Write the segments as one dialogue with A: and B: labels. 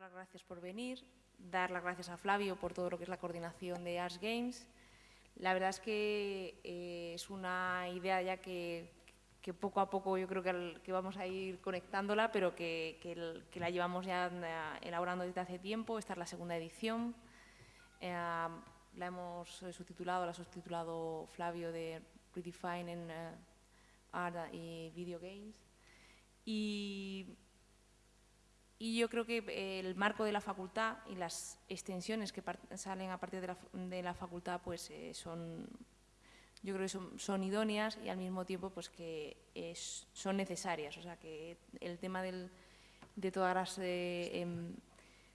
A: las gracias por venir, dar las gracias a Flavio por todo lo que es la coordinación de Arts Games. La verdad es que eh, es una idea ya que, poco a poco yo creo que, vamos a ir conectándola, pero que, que, la llevamos ya eh, elaborando desde hace tiempo. Esta es la segunda edición. Eh, la hemos subtitulado, la ha subtitulado Flavio de Redefining Art y Video Games. Y y yo creo que eh, el marco de la facultad y las extensiones que salen a partir de la, facultad pues eh, son, yo creo que son, idóneas y al mismo tiempo pues que son necesarias. O sea que el tema de todas las eh, em,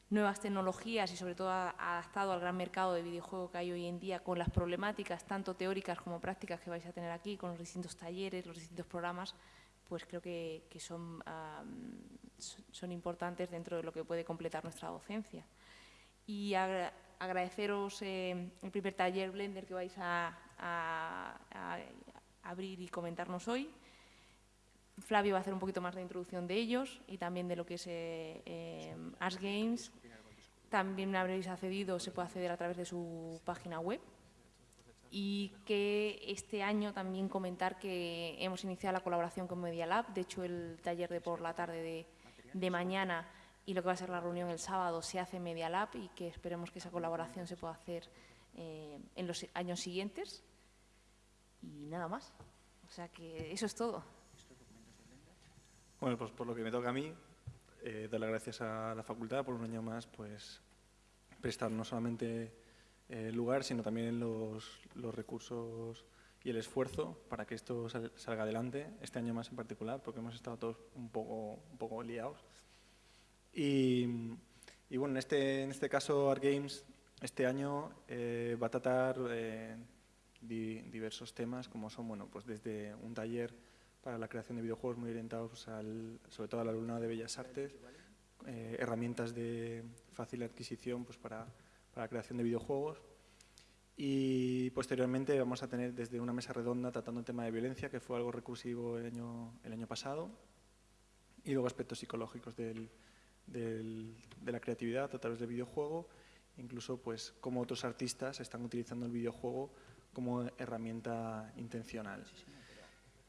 A: nuevas tecnologías y sobre todo adaptado al gran mercado de videojuego que hay hoy en día con las problemáticas tanto teóricas como prácticas que vais a tener aquí, con los distintos talleres, los distintos programas, pues creo que, son, son importantes dentro de lo que puede completar nuestra docencia. Y agradeceros eh, el primer taller Blender que vais a, abrir y comentarnos hoy. Flavio va a hacer un poquito más de introducción de ellos y también de lo que es eh, eh Games. También habréis accedido, se puede acceder a través de su página web y que este año también comentar que hemos iniciado la colaboración con Media Lab. De hecho, el taller de por la tarde de, mañana y lo que va a ser la reunión el sábado se hace Media Lab y que esperemos que esa colaboración se pueda hacer eh, en los años siguientes. Y nada más. O sea que eso es todo.
B: Bueno, pues por lo que me toca a mí, eh, dar las gracias a la facultad por un año más, pues prestar no solamente el eh, lugar, sino también los, los, recursos y el esfuerzo para que esto salga adelante, este año más en particular, porque hemos estado todos un poco, un poco liados. Y, y bueno, en este, en este caso Art Games este año eh, va a tratar eh, diversos temas, como son, bueno, pues desde un taller para la creación de videojuegos muy orientados al, sobre todo al alumnado de Bellas Artes, herramientas de fácil adquisición pues para para la creación de videojuegos. Y posteriormente vamos a tener desde una mesa redonda tratando el tema de violencia, que fue algo recursivo el año, el año pasado, y luego aspectos psicológicos del, de la creatividad a través del videojuego, incluso pues cómo otros artistas están utilizando el videojuego como herramienta intencional.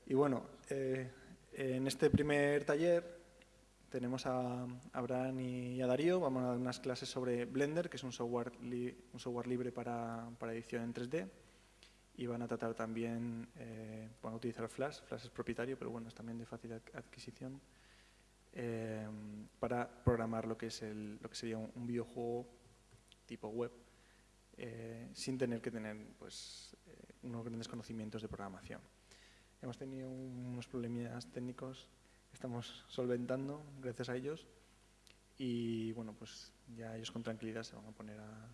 B: Y bueno, eh, en este primer taller tenemos a Abraham y a Darío, vamos a dar unas clases sobre Blender, que es un software, un software libre para, para, edición en 3D, y van a tratar también, eh, van a utilizar Flash, Flash es propietario, pero bueno, es también de fácil adquisición, eh, para programar lo que, es el, lo que sería un, videojuego tipo web, eh, sin tener que tener pues, unos grandes conocimientos de programación. Hemos tenido unos problemas técnicos estamos solventando gracias a ellos y bueno, pues ya ellos con tranquilidad se van a poner a,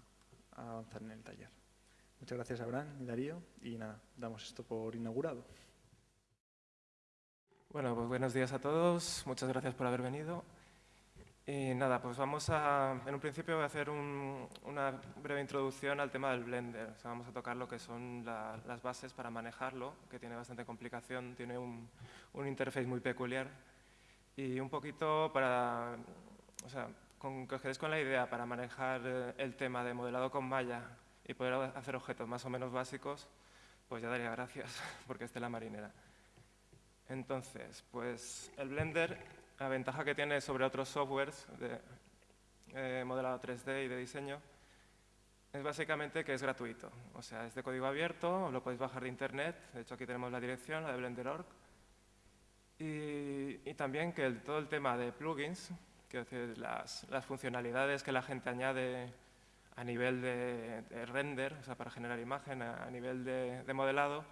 B: avanzar en el taller. Muchas gracias Abraham y Darío y nada, damos esto por inaugurado.
C: Bueno, pues buenos días a todos, muchas gracias por haber venido. Y nada, pues vamos a, en un principio voy a hacer una breve introducción al tema del Blender. O sea, vamos a tocar lo que son las bases para manejarlo, que tiene bastante complicación, tiene un, interface muy peculiar y un poquito para, o sea, con, que os quedéis con la idea para manejar eh, el tema de modelado con malla y poder hacer objetos más o menos básicos, pues ya daría gracias porque esté la marinera. Entonces, pues el Blender, la ventaja que tiene sobre otros softwares de eh, modelado 3D y de diseño es básicamente que es gratuito. O sea, es de código abierto, lo podéis bajar de internet. De hecho, aquí tenemos la dirección, la de Blender.org. Y, también que todo el tema de plugins, que decir, las, funcionalidades que la gente añade a nivel de, render, o sea, para generar imagen, a, nivel de, modelado,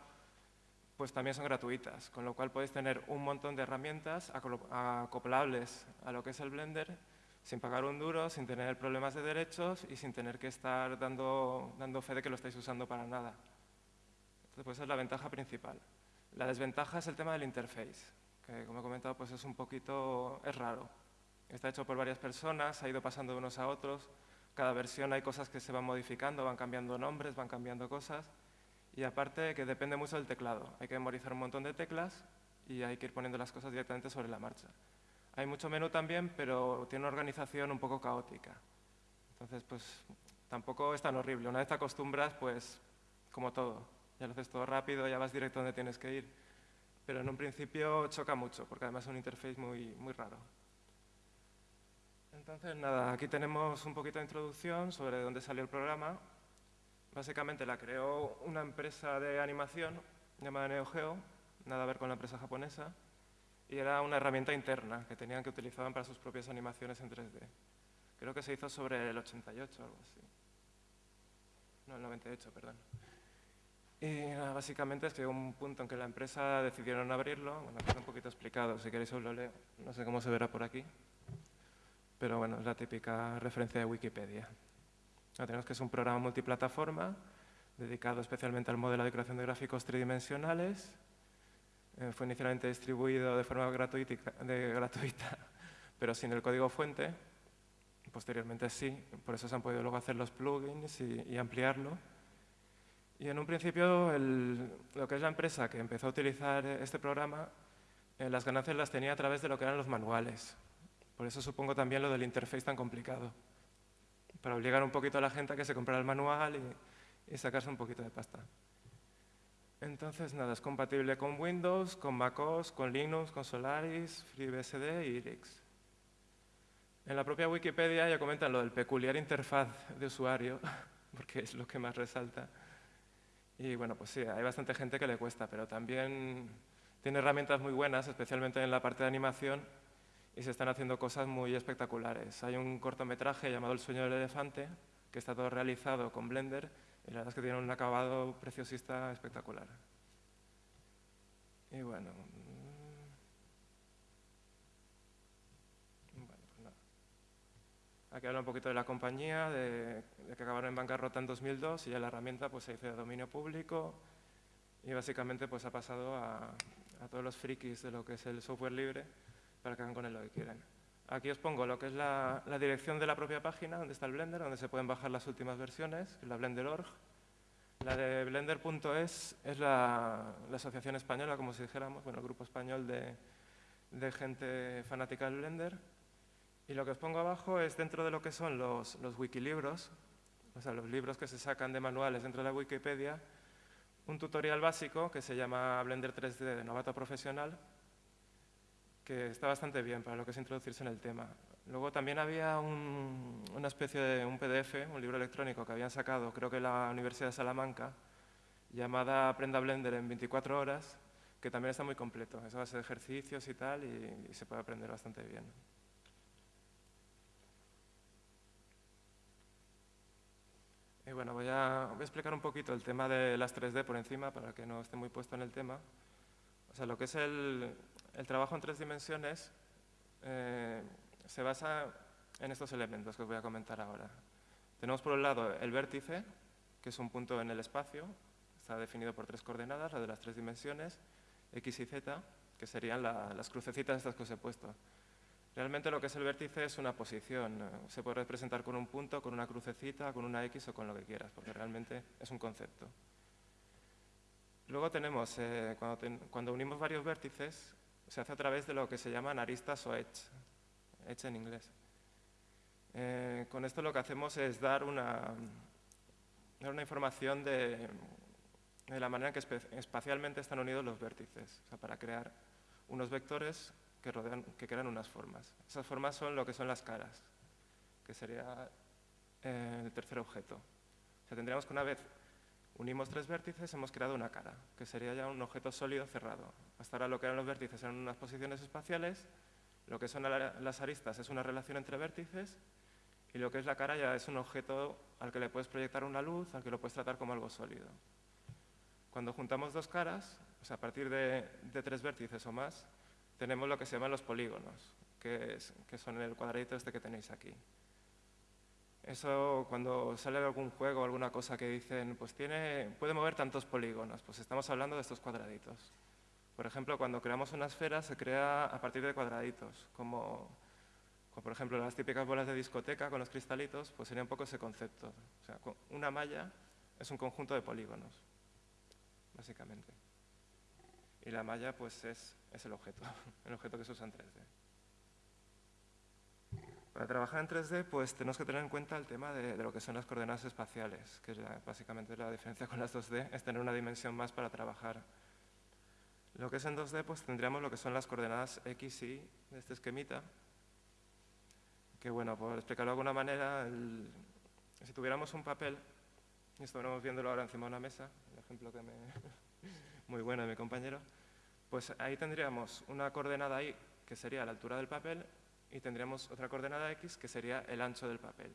C: pues también son gratuitas, con lo cual podéis tener un montón de herramientas acoplables a lo que es el Blender, sin pagar un duro, sin tener problemas de derechos y sin tener que estar dando, dando fe de que lo estáis usando para nada. Entonces, pues esa es la ventaja principal. La desventaja es el tema del interface como he comentado, pues es un poquito, es raro. Está hecho por varias personas, ha ido pasando de unos a otros. Cada versión hay cosas que se van modificando, van cambiando nombres, van cambiando cosas. Y aparte que depende mucho del teclado. Hay que memorizar un montón de teclas y hay que ir poniendo las cosas directamente sobre la marcha. Hay mucho menú también, pero tiene una organización un poco caótica. Entonces, pues tampoco es tan horrible. Una vez te acostumbras, pues como todo, ya lo haces todo rápido, ya vas directo donde tienes que ir. Pero en un principio choca mucho, porque además es un interface muy, muy raro. Entonces, nada, aquí tenemos un poquito de introducción sobre dónde salió el programa. Básicamente la creó una empresa de animación llamada NeoGeo, nada a ver con la empresa japonesa, y era una herramienta interna que tenían que utilizaban para sus propias animaciones en 3D. Creo que se hizo sobre el 88 o algo así. No, el 98, perdón. Y básicamente es que un punto en que la empresa decidieron abrirlo, bueno, queda un poquito explicado, si queréis os lo leo, no sé cómo se verá por aquí, pero bueno, es la típica referencia de Wikipedia. Tenemos que es un programa multiplataforma dedicado especialmente al modelo de creación de gráficos tridimensionales. Eh, fue inicialmente distribuido de forma gratuita, pero sin el código fuente. Posteriormente sí, por eso se han podido luego hacer los plugins y, ampliarlo. Y en un principio, lo que es la empresa que empezó a utilizar este programa, eh, las ganancias las tenía a través de lo que eran los manuales. Por eso supongo también lo del interface tan complicado. Para obligar un poquito a la gente a que se comprara el manual y, sacarse un poquito de pasta. Entonces, nada, es compatible con Windows, con MacOS, con Linux, con Solaris, FreeBSD y Irix. En la propia Wikipedia ya comentan lo del peculiar interfaz de usuario, porque es lo que más resalta. Y bueno, pues sí, hay bastante gente que le cuesta, pero también tiene herramientas muy buenas, especialmente en la parte de animación, y se están haciendo cosas muy espectaculares. Hay un cortometraje llamado El sueño del elefante, que está todo realizado con Blender y la verdad es que tiene un acabado preciosista espectacular. Y bueno, mm, pues Aquí habla un poquito de la compañía, de, que acabaron en bancarrota en 2002 y ya la herramienta pues, se hizo de dominio público y básicamente pues, ha pasado a, a todos los frikis de lo que es el software libre para que hagan con él lo que quieran. Aquí os pongo lo que es la, dirección de la propia página, donde está el Blender, donde se pueden bajar las últimas versiones, la Blender.org. La de Blender.es es la, asociación española, como si dijéramos, bueno, el grupo español de, gente fanática del Blender. Y lo que os pongo abajo es dentro de lo que son los, los wikilibros, o sea, los libros que se sacan de manuales dentro de la Wikipedia, un tutorial básico que se llama Blender 3D de novato profesional, que está bastante bien para lo que es introducirse en el tema. Luego también había una especie de un PDF, un libro electrónico que habían sacado, creo que la Universidad de Salamanca, llamada Aprenda Blender en 24 horas, que también está muy completo. Es a base de ejercicios y tal, y, se puede aprender bastante bien. Y bueno, voy a, voy a explicar un poquito el tema de las 3D por encima, para que no esté muy puesto en el tema. O sea, lo que es el, el trabajo en tres dimensiones eh, se basa en estos elementos que os voy a comentar ahora. Tenemos por un lado el vértice, que es un punto en el espacio, está definido por tres coordenadas, la de las tres dimensiones, x y z, que serían las crucecitas estas que os he puesto. Realmente lo que es el vértice es una posición, se puede representar con un punto, con una crucecita, con una x o con lo que quieras, porque realmente es un concepto. Luego tenemos, eh, cuando unimos varios vértices, se hace a través de lo que se llaman aristas o edge, edge en inglés. Eh, con esto lo que hacemos es dar una, una información de, la manera que espacialmente están unidos los vértices, para crear unos vectores que, rodean, que crean unas formas. Esas formas son lo que son las caras, que sería eh, el tercer objeto. O sea, tendríamos que una vez Unimos tres vértices, hemos creado una cara, que sería ya un objeto sólido cerrado. Hasta ahora lo que eran los vértices eran unas posiciones espaciales, lo que son las aristas es una relación entre vértices, y lo que es la cara ya es un objeto al que le puedes proyectar una luz, al que lo puedes tratar como algo sólido. Cuando juntamos dos caras, sea, a partir de, tres vértices o más, tenemos lo que se llaman los polígonos, que, que son el cuadradito este que tenéis aquí. Eso cuando sale algún juego o alguna cosa que dicen, pues tiene, puede mover tantos polígonos, pues estamos hablando de estos cuadraditos. Por ejemplo, cuando creamos una esfera se crea a partir de cuadraditos, como, por ejemplo las típicas bolas de discoteca con los cristalitos, pues sería un poco ese concepto. O sea, una malla es un conjunto de polígonos, básicamente. Y la malla pues es, es el objeto, el objeto que se usa en 3D. Para trabajar en 3D, pues tenemos que tener en cuenta el tema de, lo que son las coordenadas espaciales, que es básicamente la diferencia con las 2D, es tener una dimensión más para trabajar. Lo que es en 2D, pues tendríamos lo que son las coordenadas X y Y de este esquemita, que bueno, por explicarlo de alguna manera, si tuviéramos un papel, y estuviéramos viéndolo ahora encima de una mesa, el ejemplo que me... muy bueno de mi compañero, pues ahí tendríamos una coordenada Y, que sería la altura del papel, y tendríamos otra coordenada x que sería el ancho del papel.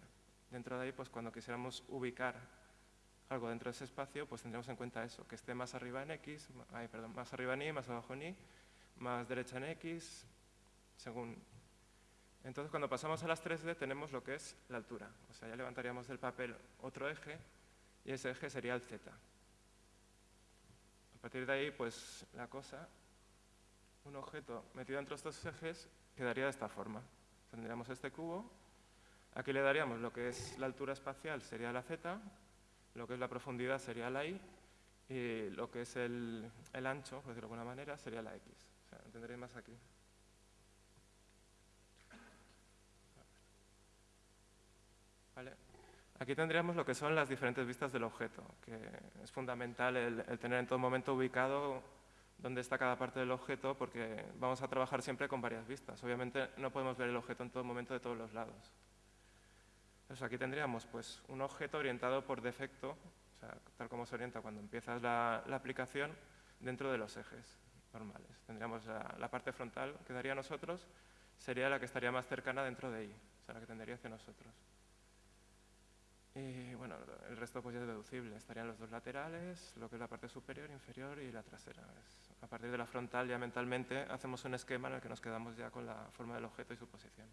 C: Dentro de ahí, pues cuando quisiéramos ubicar algo dentro de ese espacio, pues tendríamos en cuenta eso, que esté más arriba en x, perdón, más arriba en y, más abajo en y, más derecha en x, según... Entonces, cuando pasamos a las 3D tenemos lo que es la altura. O sea, ya levantaríamos del papel otro eje y ese eje sería el z. A partir de ahí, pues la cosa, un objeto metido entre estos ejes quedaría de esta forma. Tendríamos este cubo, aquí le daríamos lo que es la altura espacial sería la z, lo que es la profundidad sería la y, y lo que es el, ancho, por decirlo de alguna manera, sería la x. O sea, más aquí. Aquí tendríamos lo que son las diferentes vistas del objeto, que es fundamental el tener en todo momento ubicado dónde está cada parte del objeto porque vamos a trabajar siempre con varias vistas. Obviamente no podemos ver el objeto en todo momento de todos los lados. Entonces aquí tendríamos pues, un objeto orientado por defecto, tal como se orienta cuando empiezas la, aplicación, dentro de los ejes normales. Tendríamos la, parte frontal que daría a nosotros, sería la que estaría más cercana dentro de ahí, o sea, la que tendría hacia nosotros. Y bueno, el resto pues ya es deducible. Estarían los dos laterales, lo que es la parte superior, inferior y la trasera. a partir de la frontal ya mentalmente hacemos un esquema en el que nos quedamos ya con la forma del objeto y su posición.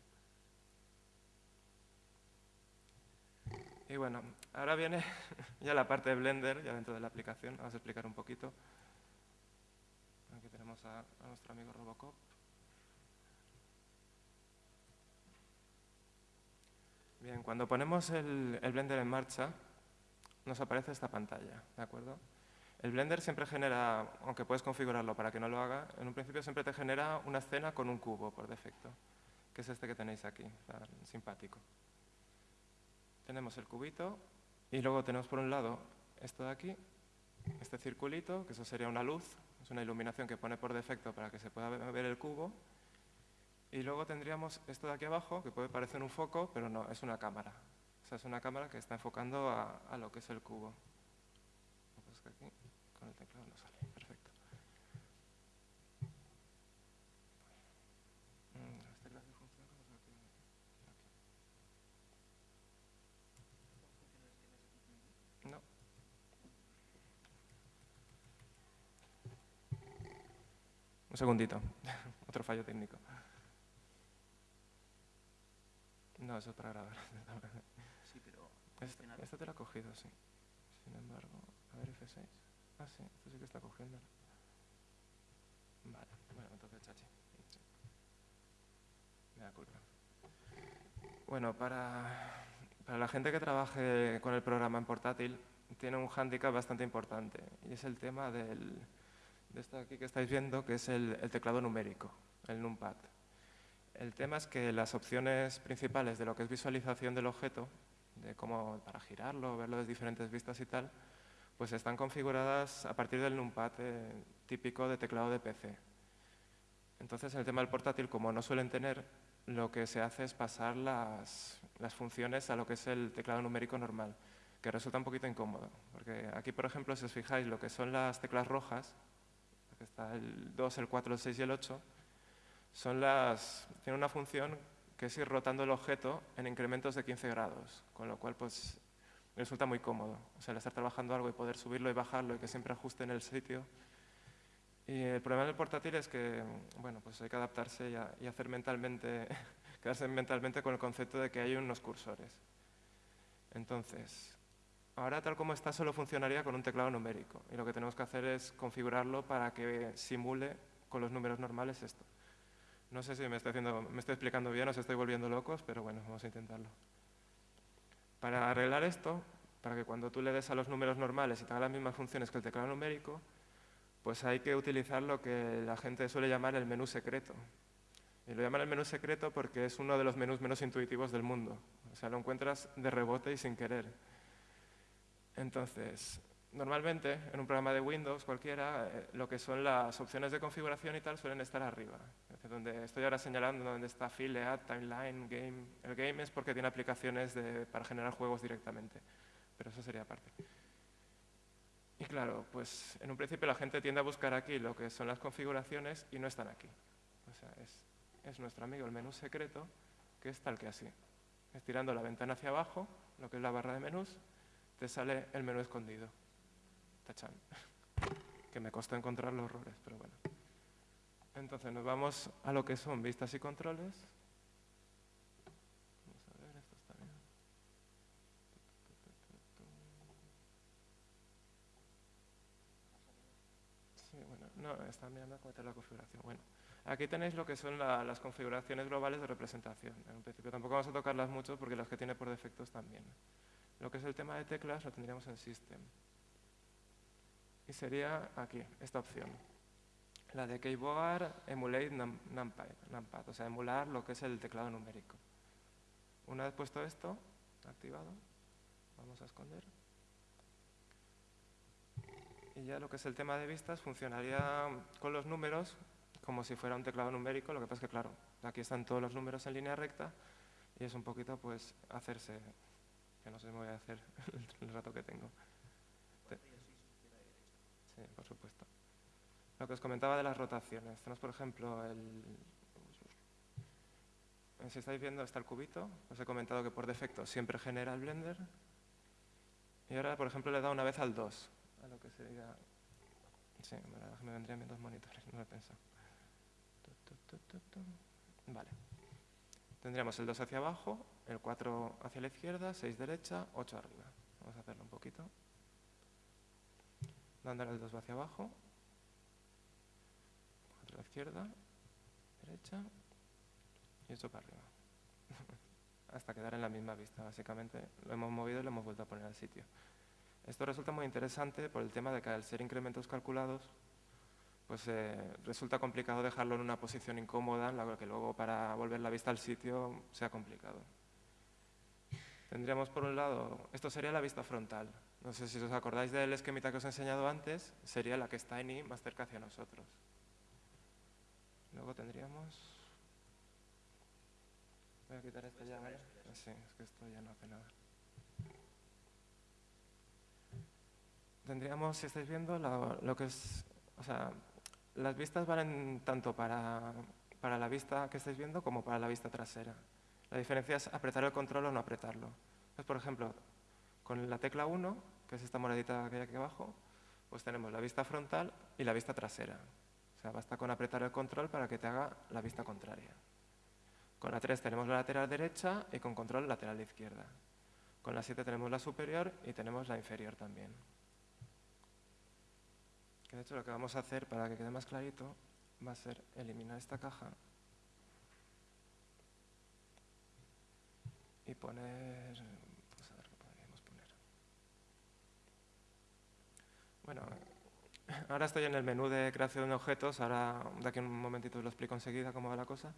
C: Y bueno, ahora viene ya la parte de Blender, ya dentro de la aplicación. Vamos a explicar un poquito. Aquí tenemos a nuestro amigo Robocop. Bien, cuando ponemos el, Blender en marcha, nos aparece esta pantalla, ¿de acuerdo? El Blender siempre genera, aunque puedes configurarlo para que no lo haga, en un principio siempre te genera una escena con un cubo por defecto, que es este que tenéis aquí, simpático. Tenemos el cubito y luego tenemos por un lado esto de aquí, este circulito, que eso sería una luz, es una iluminación que pone por defecto para que se pueda ver el cubo, y luego tendríamos esto de aquí abajo, que puede parecer un foco, pero no, es una cámara. O sea, es una cámara que está enfocando a, lo que es el cubo. Con el teclado no sale. Perfecto. No. Un segundito. Otro fallo técnico. No, eso es para grabar.
D: sí, pero...
C: Esta, te la ha cogido, sí. Sin embargo, a ver F6. Ah, sí, esto sí que está cogiendo. Vale, bueno, entonces chachi. Me da culpa. Bueno, para, para la gente que trabaje con el programa en portátil, tiene un hándicap bastante importante y es el tema del, de esto aquí que estáis viendo, que es el, el teclado numérico, el numpad. El tema es que las opciones principales de lo que es visualización del objeto, de cómo para girarlo, verlo desde diferentes vistas y tal, pues están configuradas a partir del numpad eh, típico de teclado de PC. Entonces, en el tema del portátil, como no suelen tener, lo que se hace es pasar las, las funciones a lo que es el teclado numérico normal, que resulta un poquito incómodo. Porque aquí, por ejemplo, si os fijáis, lo que son las teclas rojas, aquí está el 2, el 4, el 6 y el 8, son las, tiene una función que es ir rotando el objeto en incrementos de 15 grados, con lo cual pues resulta muy cómodo. O sea, el estar trabajando algo y poder subirlo y bajarlo y que siempre ajuste en el sitio. Y el problema del portátil es que, bueno, pues hay que adaptarse y, hacer mentalmente, quedarse mentalmente con el concepto de que hay unos cursores. Entonces, ahora tal como está solo funcionaría con un teclado numérico y lo que tenemos que hacer es configurarlo para que simule con los números normales esto. No sé si me estoy, explicando bien o os estoy volviendo locos, pero bueno, vamos a intentarlo. Para arreglar esto, para que cuando tú le des a los números normales y te haga las mismas funciones que el teclado numérico, pues hay que utilizar lo que la gente suele llamar el menú secreto. Y lo llaman el menú secreto porque es uno de los menús menos intuitivos del mundo. O sea, lo encuentras de rebote y sin querer. Entonces, normalmente en un programa de Windows cualquiera, eh, lo que son las opciones de configuración y tal suelen estar arriba. Donde estoy ahora señalando donde está File, Add, Timeline, Game. El Game es porque tiene aplicaciones para generar juegos directamente, pero eso sería aparte. Y claro, pues en un principio la gente tiende a buscar aquí lo que son las configuraciones y no están aquí. O sea, es, es nuestro amigo el menú secreto, que es tal que así. Estirando la ventana hacia abajo, lo que es la barra de menús, te sale el menú escondido. Tachan. Que me costó encontrar los errores, pero bueno. Entonces nos vamos a lo que son vistas y controles. Vamos a ver, esto está bien. Sí, bueno, no, está mirando cómo está la configuración. Bueno, aquí tenéis lo que son la- las configuraciones globales de representación. En principio tampoco vamos a tocarlas mucho porque las que tiene por defectos también. Lo que es el tema de teclas lo tendríamos en System. Y sería aquí, esta opción. La de Keyboard Emulate num- numpad, numpad, o sea, emular lo que es el teclado numérico. Una vez puesto esto, activado, vamos a esconder. Y ya lo que es el tema de vistas funcionaría con los números como si fuera un teclado numérico, lo que pasa es que, claro, aquí están todos los números en línea recta y es un poquito, pues, hacerse, que no sé si me voy a hacer el rato que tengo. Sí, por supuesto. Lo que os comentaba de las rotaciones. Tenemos, por ejemplo, el... Si estáis viendo, está el cubito. Os he comentado que por defecto siempre genera el Blender. Y ahora, por ejemplo, le he dado una vez al 2. A lo que sería... Sí, me, vendrían bien dos monitores, no lo he pensado. Vale. Tendríamos el 2 hacia abajo, el 4 hacia la izquierda, 6 derecha, 8 arriba. Vamos a hacerlo un poquito. Dándole el 2 hacia abajo, 4 a la izquierda, derecha y 8 para arriba. Hasta quedar en la misma vista, básicamente. Lo hemos movido y lo hemos vuelto a poner al sitio. Esto resulta muy interesante por el tema de que al ser incrementos calculados, pues eh, resulta complicado dejarlo en una posición incómoda, en la que luego para volver la vista al sitio sea complicado. Tendríamos por un lado, esto sería la vista frontal. No sé si os acordáis del esquemita que os he enseñado antes, sería la que está en I más cerca hacia nosotros. Luego tendríamos... Voy a quitar esto ya, ¿vale? Sí, es que esto ya no hace nada. Tendríamos, si estáis viendo, lo, lo que es... O sea, las vistas valen tanto para, para la vista que estáis viendo como para la vista trasera. La diferencia es apretar el control o no apretarlo. Entonces, por ejemplo, con la tecla 1, que es esta moradita que hay aquí abajo, pues tenemos la vista frontal y la vista trasera. O sea, basta con apretar el control para que te haga la vista contraria. Con la 3 tenemos la lateral derecha y con control lateral izquierda. Con la 7 tenemos la superior y tenemos la inferior también. Que de hecho lo que vamos a hacer para que quede más clarito va a ser eliminar esta caja y poner... Pues a ver qué podríamos poner. Bueno, ahora estoy en el menú de creación de objetos, ahora de aquí a un momentito os lo explico enseguida cómo va la cosa.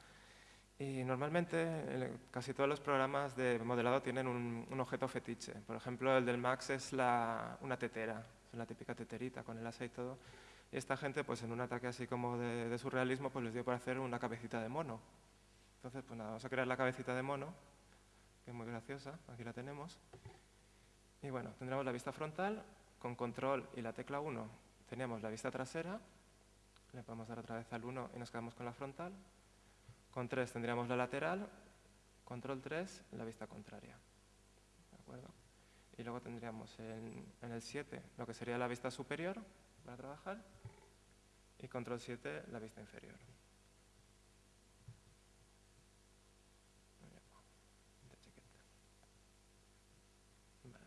C: Y normalmente casi todos los programas de modelado tienen un, un objeto fetiche. Por ejemplo, el del Max es la- una tetera, es la típica teterita con el asa y todo. Y esta gente, pues en un ataque así como de, de surrealismo, pues les dio por hacer una cabecita de mono. Entonces, pues nada, vamos a crear la cabecita de mono, que es muy graciosa, aquí la tenemos. Y bueno, tendremos la vista frontal, con control y la tecla 1 tenemos la vista trasera, le podemos dar otra vez al 1 y nos quedamos con la frontal. Con 3 tendríamos la lateral, control 3, la vista contraria. ¿De acuerdo? Y luego tendríamos en, en el 7 lo que sería la vista superior para trabajar y control 7 la vista inferior. De chiquita. Vale.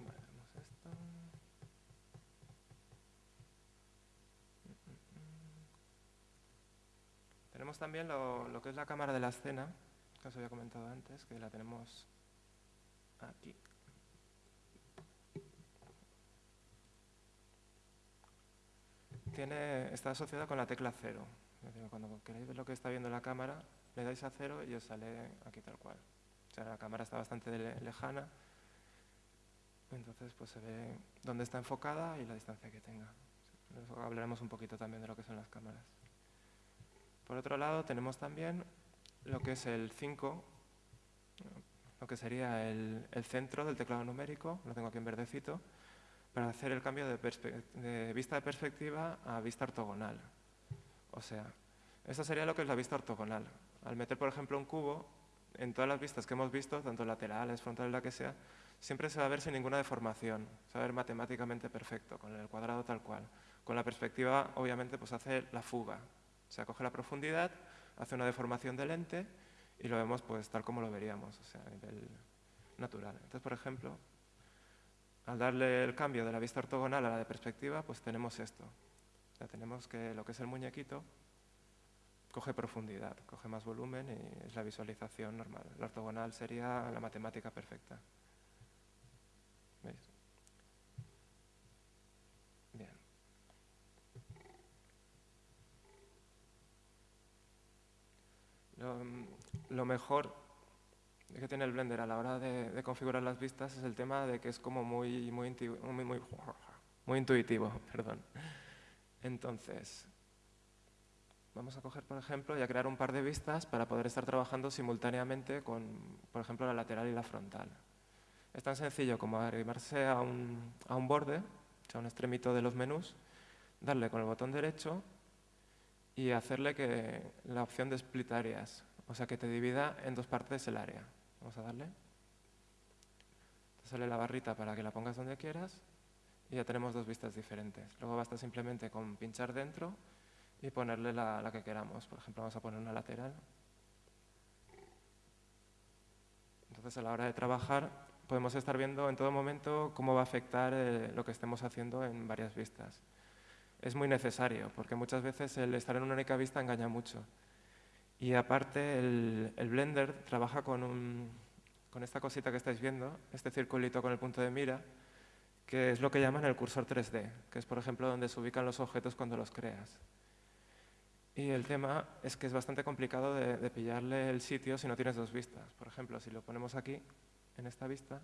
C: Vale, vemos esto. También lo, lo que es la cámara de la escena, que os había comentado antes, que la tenemos aquí. tiene, está asociada con la tecla cero. Cuando queréis ver lo que está viendo la cámara, le dais a cero y os sale aquí tal cual. O sea, la cámara está bastante lejana, entonces pues se ve dónde está enfocada y la distancia que tenga. hablaremos un poquito también de lo que son las cámaras. Por otro lado, tenemos también lo que es el 5, lo que sería el, centro del teclado numérico, lo tengo aquí en verdecito, para hacer el cambio de, vista de perspectiva a vista ortogonal. O sea, eso sería lo que es la vista ortogonal. Al meter, por ejemplo, un cubo, en todas las vistas que hemos visto, tanto laterales, frontales, la que sea, siempre se va a ver sin ninguna deformación, se va a ver matemáticamente perfecto, con el cuadrado tal cual. Con la perspectiva, obviamente, pues hace la fuga. Sea, coge la profundidad, hace una deformación del lente y lo vemos pues tal como lo veríamos, o sea, a nivel natural. Entonces, por ejemplo, al darle el cambio de la vista ortogonal a la de perspectiva, pues tenemos esto. Ya tenemos que lo que es el muñequito coge profundidad, coge más volumen y es la visualización normal. La ortogonal sería la matemática perfecta. ¿Veis? Bien. Lo, mejor que tiene el Blender a la hora de, configurar las vistas es el tema de que es como muy, muy, muy, muy, muy intuitivo. Perdón. Entonces, vamos a coger, por ejemplo, y a crear un par de vistas para poder estar trabajando simultáneamente con, por ejemplo, la lateral y la frontal. Es tan sencillo como arrimarse a un, a un borde, a un extremito de los menús, darle con el botón derecho y hacerle que la opción de split areas, o sea, que te divida en dos partes el área. Vamos a darle. Te sale la barrita para que la pongas donde quieras y ya tenemos dos vistas diferentes. Luego basta simplemente con pinchar dentro y ponerle la, la que queramos. Por ejemplo, vamos a poner una lateral. Entonces, a la hora de trabajar, podemos estar viendo en todo momento cómo va a afectar eh, lo que estemos haciendo en varias vistas. Es muy necesario, porque muchas veces el estar en una única vista engaña mucho. Y aparte, el, Blender trabaja con, con esta cosita que estáis viendo, este circulito con el punto de mira, que es lo que llaman el cursor 3D, que es, por ejemplo, donde se ubican los objetos cuando los creas. Y el tema es que es bastante complicado de, pillarle el sitio si no tienes dos vistas. Por ejemplo, si lo ponemos aquí, en esta vista,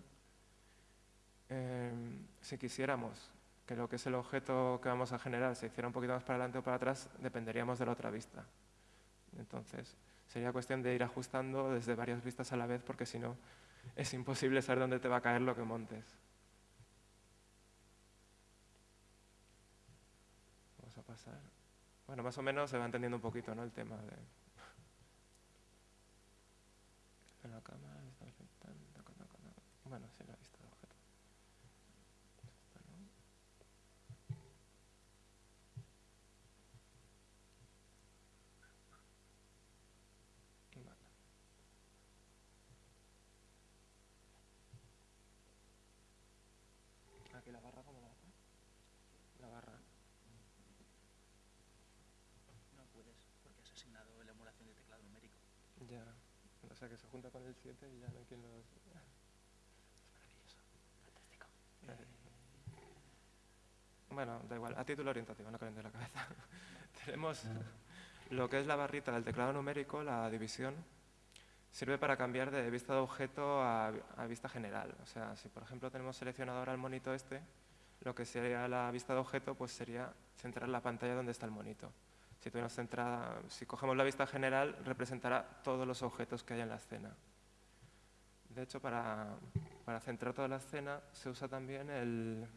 C: em, si quisiéramos que lo que es el objeto que vamos a generar se hiciera un poquito más para adelante o para atrás, dependeríamos de la otra vista. Entonces, sería cuestión de ir ajustando desde varias vistas a la vez, porque si no, es imposible saber dónde te va a caer lo que montes. Vamos a pasar. Bueno, más o menos se va entendiendo un poquito ¿no? el tema de... En la cámara. Bueno, sí, la vista de objeto. Vale. Aquí la barra, ¿cómo la hace? La barra.
D: No puedes, porque has asignado la emulación de teclado numérico.
C: Ya, o sea que se junta con el 7 y ya no hay quien los... Bueno, da igual, a título orientativo, no caliente la cabeza. Tenemos lo que es la barrita del teclado numérico, la división, sirve para cambiar de vista de objeto a, vista general. O sea, si por ejemplo tenemos seleccionado ahora el monito este, lo que sería la vista de objeto pues sería centrar la pantalla donde está el monito. Si, centrada, si cogemos la vista general, representará todos los objetos que hay en la escena. De hecho, para, para centrar toda la escena se usa también el,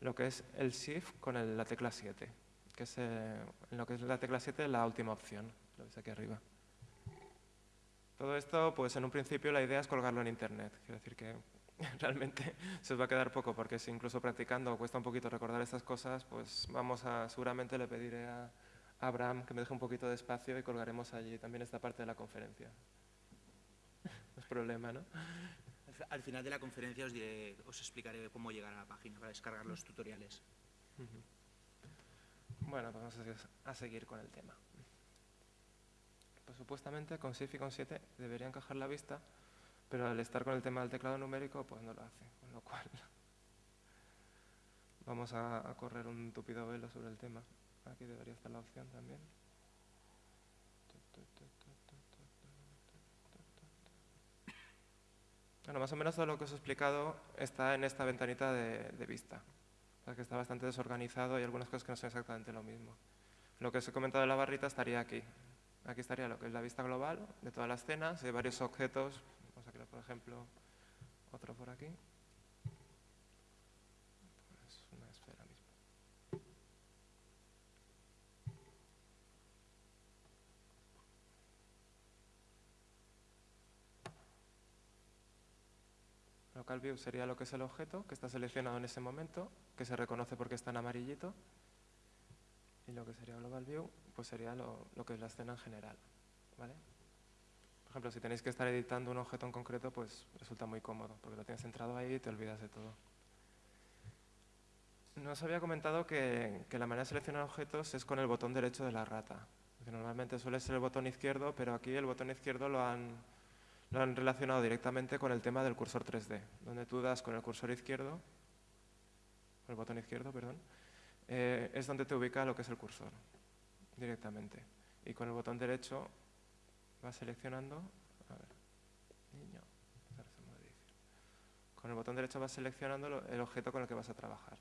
C: lo que es el Shift con la tecla 7, que es eh, lo que es la tecla 7 la última opción, lo veis aquí arriba. Todo esto, pues en un principio la idea es colgarlo en Internet. Quiero decir que realmente se os va a quedar poco, porque si incluso practicando cuesta un poquito recordar estas cosas, pues vamos a, seguramente le pediré a Abraham que me deje un poquito de espacio y colgaremos allí también esta parte de la conferencia. No es problema, ¿no?
D: Al final de la conferencia os, explicaré cómo llegar a la página para descargar los tutoriales.
C: Bueno, vamos a seguir con el tema. Pues supuestamente con SIF y con 7 debería encajar la vista, pero al estar con el tema del teclado numérico, pues no lo hace, con lo cual Vamos a, a correr un tupido velo sobre el tema. Aquí debería estar la opción también. Bueno, más o menos todo lo que os he explicado está en esta ventanita de, vista. O está bastante desorganizado y algunas cosas que no son exactamente lo mismo. Lo que os he comentado de la barrita estaría aquí. Aquí estaría lo que es la vista global de todas las escenas, de varios objetos. Vamos a crear, por ejemplo, otro por aquí. Pues una esfera mismo. Local view sería lo que es el objeto, que está seleccionado en ese momento, que se reconoce porque está en amarillito. Y lo que sería global view, pues sería lo, lo que es la escena en general. ¿vale? Por ejemplo, si tenéis que estar editando un objeto en concreto, pues resulta muy cómodo, porque lo tienes centrado ahí y te olvidas de todo. Nos había comentado que, que la manera de seleccionar objetos es con el botón derecho de la rata. Normalmente suele ser el botón izquierdo, pero aquí el botón izquierdo lo han, lo han relacionado directamente con el tema del cursor 3D, donde tú das con el cursor izquierdo, el botón izquierdo, perdón, eh, es donde te ubica lo que es el cursor directamente. Y con el botón derecho vas seleccionando, a ver, niño, con el botón derecho vas seleccionando el objeto con el que vas a trabajar.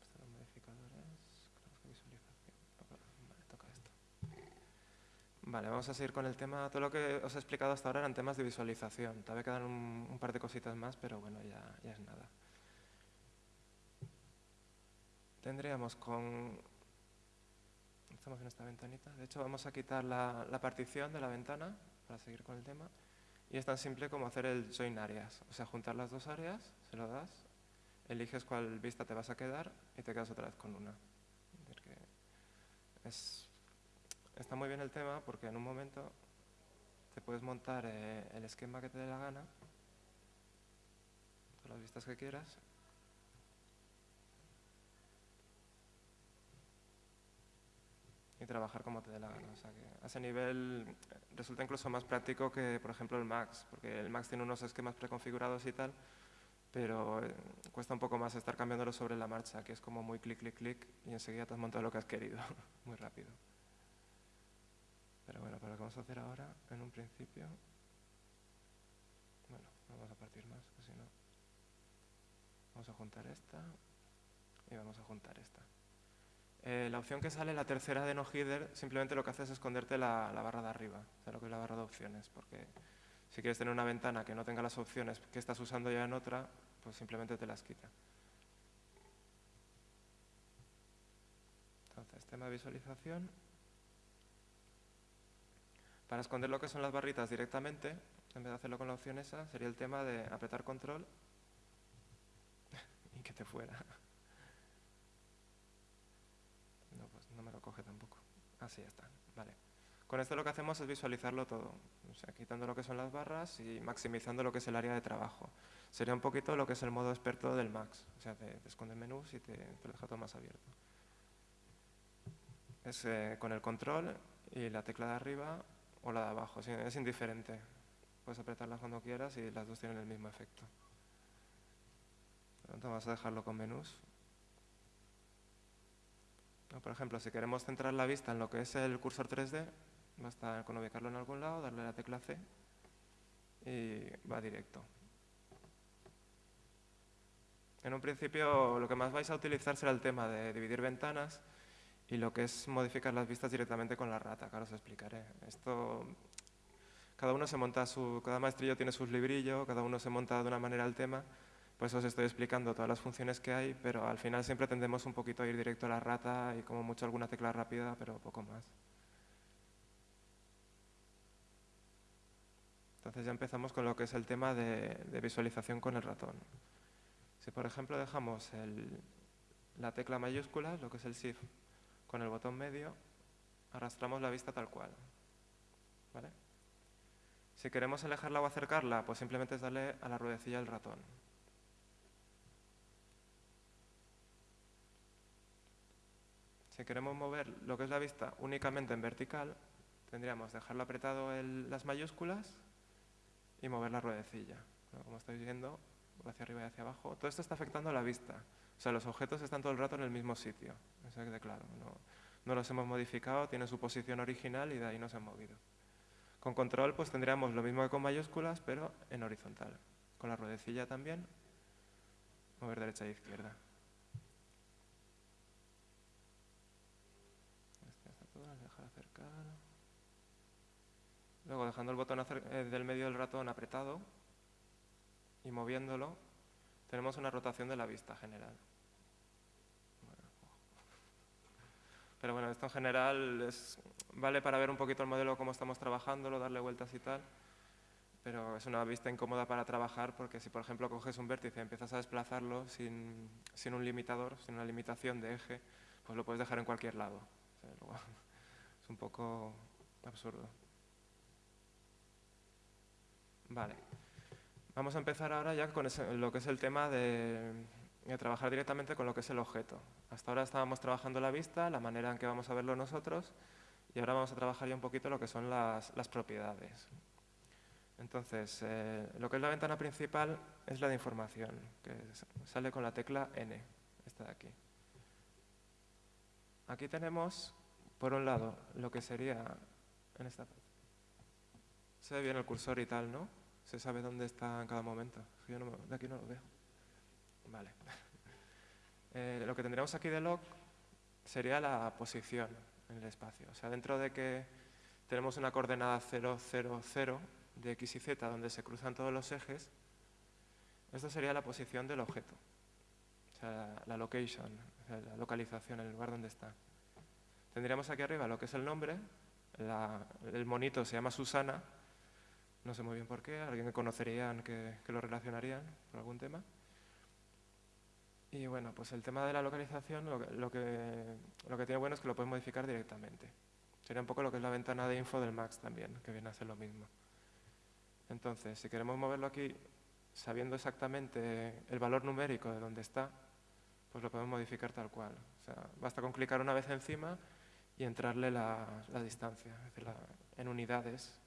C: Estos los modificadores, creo que visualización. Vale, toca esto. Vale, vamos a seguir con el tema. Todo lo que os he explicado hasta ahora eran temas de visualización. Todavía quedan un, un par de cositas más, pero bueno, ya, es nada. Tendríamos con... Estamos en esta ventanita. De hecho, vamos a quitar la, la partición de la ventana para seguir con el tema. Y es tan simple como hacer el join areas. O sea, juntar las dos áreas, se lo das, eliges cuál vista te vas a quedar y te quedas otra vez con una. Es- está muy bien el tema porque en un momento te puedes montar eh, el esquema que te dé la gana, todas las vistas que quieras. Y trabajar como te dé la gana. O sea que a ese nivel eh, resulta incluso más práctico que, por ejemplo, el Max, porque el Max tiene unos esquemas preconfigurados y tal, pero eh, cuesta un poco más estar cambiándolo sobre la marcha, que es como muy clic, clic, clic, y enseguida te has montado lo que has querido, muy rápido. Pero bueno, para lo que vamos a hacer ahora, en un principio, bueno, no vamos a partir más, que si no, vamos a juntar esta y vamos a juntar esta. Eh, la opción que sale, la tercera de no header, simplemente lo que hace es esconderte la, la barra de arriba, o sea, lo que es la barra de opciones, porque si quieres tener una ventana que no tenga las opciones que estás usando ya en otra, pues simplemente te las quita. Entonces, tema de visualización. Para esconder lo que son las barritas directamente, en vez de hacerlo con la opción esa, sería el tema de apretar control y que te fuera. No, pues no me lo coge tampoco. Así está. Vale. Con esto lo que hacemos es visualizarlo todo, quitando lo que son las barras y maximizando lo que es el área de trabajo. Sería un poquito lo que es el modo experto del Max, o sea, te, te esconde menús y te, te lo deja todo más abierto. Es eh, con el control y la tecla de arriba o la de abajo, es indiferente. Puedes apretarlas cuando quieras y las dos tienen el mismo efecto. Por lo tanto, vamos a dejarlo con menús. No, Por ejemplo, si queremos centrar la vista en lo que es el cursor 3D, basta con ubicarlo en algún lado, darle la tecla C y va directo. En un principio lo que más vais a utilizar será el tema de dividir ventanas y lo que es modificar las vistas directamente con la rata, que ahora os explicaré. Esto, cada uno se monta su, cada maestrillo tiene sus librillos, cada uno se monta de una manera el tema, por eso os estoy explicando todas las funciones que hay, pero al final siempre tendemos un poquito a ir directo a la rata y como mucho alguna tecla rápida, pero poco más. Entonces ya empezamos con lo que es el tema de, visualización con el ratón. Si por ejemplo dejamos la tecla mayúscula, lo que es el Shift, con el botón medio, arrastramos la vista tal cual. ¿Vale? Si queremos alejarla o acercarla, pues simplemente es darle a la ruedecilla del ratón. Si queremos mover lo que es la vista únicamente en vertical, tendríamos dejarlo apretado en las mayúsculas y mover la ruedecilla. Como estáis viendo, hacia arriba y hacia abajo. Todo esto está afectando a la vista. O sea, los objetos están todo el rato en el mismo sitio. Eso quede claro. No, los hemos modificado, tienen su posición original y de ahí no se han movido. Con control pues tendríamos lo mismo que con mayúsculas, pero en horizontal. Con la ruedecilla también, mover derecha e izquierda. Luego dejando el botón eh, del medio del ratón apretado y moviéndolo, tenemos una rotación de la vista general. Pero bueno, esto en general es, vale para ver un poquito el modelo, cómo estamos trabajándolo, darle vueltas y tal, pero es una vista incómoda para trabajar porque si, por ejemplo, coges un vértice y empiezas a desplazarlo sin, sin un limitador, sin una limitación de eje, pues lo puedes dejar en cualquier lado. es un poco absurdo. Vale. Vamos a empezar ahora ya con lo que es el tema de, trabajar directamente con lo que es el objeto. Hasta ahora estábamos trabajando la vista, la manera en que vamos a verlo nosotros, y ahora vamos a trabajar ya un poquito lo que son las, propiedades. Entonces, eh, lo que es la ventana principal es la de información, que sale con la tecla N, esta de aquí. Aquí tenemos, por un lado, lo que sería en esta Se ve bien el cursor y tal, ¿no? se sabe dónde está en cada momento. Yo de aquí no lo veo. Vale. Eh, lo que tendríamos aquí de log sería la posición en el espacio. O sea, dentro de que tenemos una coordenada 0, 0, 0 de x y z donde se cruzan todos los ejes, esto sería la posición del objeto. O sea, la location, la localización, el lugar donde está. Tendríamos aquí arriba lo que es el nombre, el monito se llama Susana, no sé muy bien por qué, alguien que conocerían que, lo relacionarían por algún tema. Y bueno, pues el tema de la localización lo que, lo que, tiene bueno es que lo puedes modificar directamente. Sería un poco lo que es la ventana de info del Max también, que viene a ser lo mismo. Entonces, si queremos moverlo aquí sabiendo exactamente el valor numérico de dónde está, pues lo podemos modificar tal cual. O sea, basta con clicar una vez encima y entrarle la, distancia, es decir, en unidades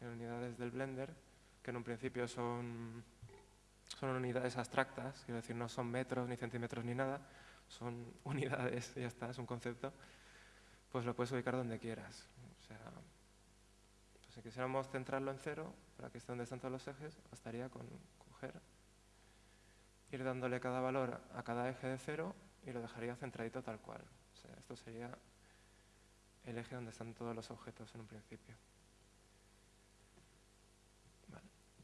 C: en unidades del Blender, que en un principio son, son unidades abstractas, quiero decir, no son metros, ni centímetros, ni nada, son unidades, ya está, es un concepto, pues lo puedes ubicar donde quieras. O sea, pues si quisiéramos centrarlo en cero, para que esté donde están todos los ejes, bastaría con coger, ir dándole cada valor a cada eje de cero y lo dejaría centradito tal cual. O sea, esto sería el eje donde están todos los objetos en un principio.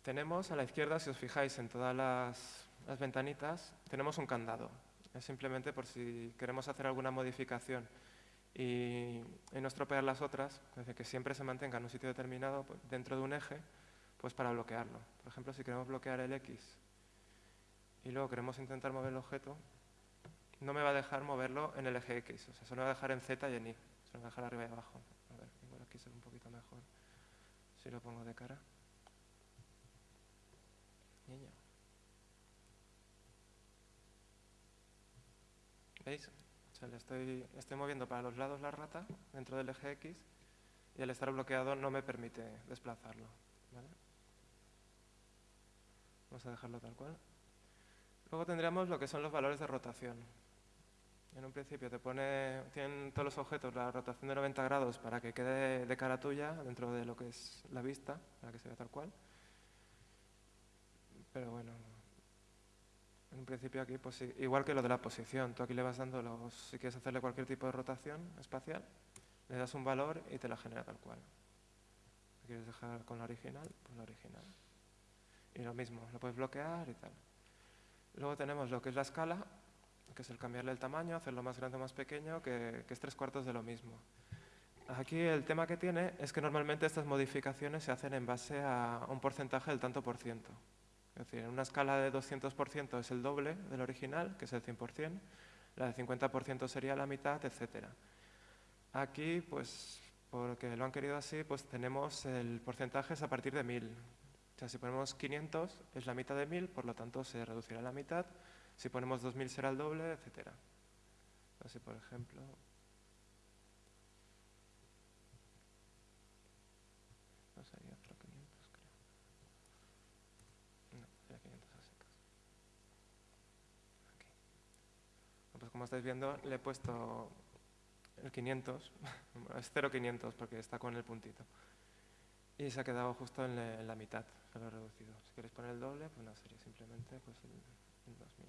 C: Tenemos a la izquierda, si os fijáis en todas las, ventanitas, tenemos un candado. Es simplemente por si queremos hacer alguna modificación y, no estropear las otras, que siempre se mantenga en un sitio determinado pues, dentro de un eje, pues para bloquearlo. Por ejemplo, si queremos bloquear el X y luego queremos intentar mover el objeto, no me va a dejar moverlo en el eje X, o sea, solo me va a dejar en Z y en Y, solo me va a dejar arriba y abajo. A ver, igual aquí se un poquito mejor si lo pongo de cara. ¿Veis? le estoy, moviendo para los lados la rata dentro del eje X y al estar bloqueado no me permite desplazarlo. Vamos a dejarlo tal cual. Luego tendríamos lo que son los valores de rotación. En un principio te pone, tienen todos los objetos la rotación de 90 grados para que quede de cara tuya dentro de lo que es la vista, para que se vea tal cual. Pero bueno, en principio aquí, pues, igual que lo de la posición, tú aquí le vas dando, los, si quieres hacerle cualquier tipo de rotación espacial, le das un valor y te la genera tal cual. quieres dejar con la original? Pues la original. Y lo mismo, lo puedes bloquear y tal. Luego tenemos lo que es la escala, que es el cambiarle el tamaño, hacerlo más grande o más pequeño, que, que es tres cuartos de lo mismo. Aquí el tema que tiene es que normalmente estas modificaciones se hacen en base a un porcentaje del tanto por ciento. Es decir, en una escala de 200% es el doble del original, que es el 100%, la de 50% sería la mitad, etc. Aquí, pues, porque lo han querido así, pues tenemos el porcentaje a partir de 1000. O sea, si ponemos 500 es la mitad de 1000, por lo tanto se reducirá a la mitad. Si ponemos 2000 será el doble, etc. Así, por ejemplo, no sería 0,500 creo. No, sería 500 a secas. Aquí. Pues como estáis viendo, le he puesto el 500, es 0,500 porque está con el puntito. Y se ha quedado justo en, la- mitad, se lo he reducido. Si queréis poner el doble, pues no, sería simplemente pues, el, el 2000.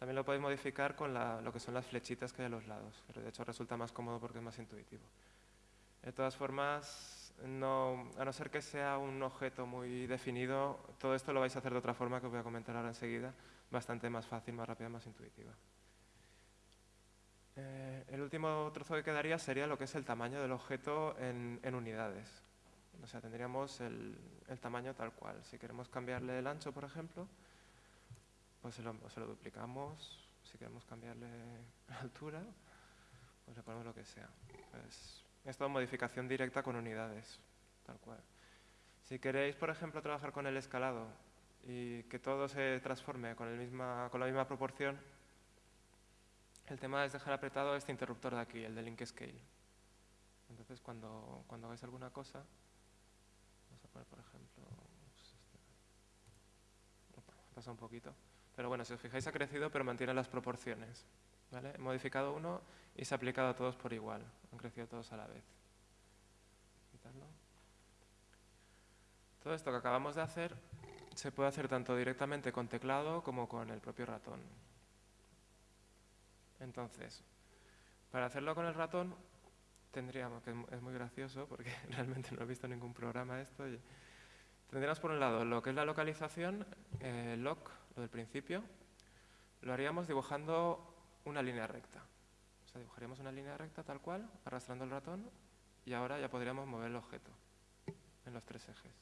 C: También lo podéis modificar con lo que son las flechitas que hay a los lados, pero de hecho resulta más cómodo porque es más intuitivo. De todas formas, a no ser que sea un objeto muy definido, todo esto lo vais a hacer de otra forma que os voy a comentar ahora enseguida, bastante más fácil, más rápida, más intuitiva. Eh, el último trozo que quedaría sería lo que es el tamaño del objeto en, unidades. O sea, tendríamos el, tamaño tal cual. Si queremos cambiarle el ancho, por ejemplo, pues se lo, duplicamos. Si queremos cambiarle la altura, pues le ponemos lo que sea. Pues, es todo modificación directa con unidades, tal cual. Si queréis, por ejemplo, trabajar con el escalado y que todo se transforme con la misma proporción, el tema es dejar apretado este interruptor de aquí, el de link scale. Entonces, cuando, cuando hagáis alguna cosa, vamos a poner, por ejemplo, pues este. Pasa un poquito. Pero bueno, si os fijáis, ha crecido, pero mantiene las proporciones. ¿vale? He modificado uno y se ha aplicado a todos por igual. Han crecido todos a la vez. Quitarlo. Todo esto que acabamos de hacer se puede hacer tanto directamente con teclado como con el propio ratón. Entonces, para hacerlo con el ratón, tendríamos, que es muy gracioso porque realmente no he visto ningún programa esto, y tendríamos por un lado lo que es la localización, eh, lock, lo del principio, lo haríamos dibujando una línea recta. O sea, dibujaríamos una línea recta tal cual, arrastrando el ratón, y ahora ya podríamos mover el objeto en los tres ejes.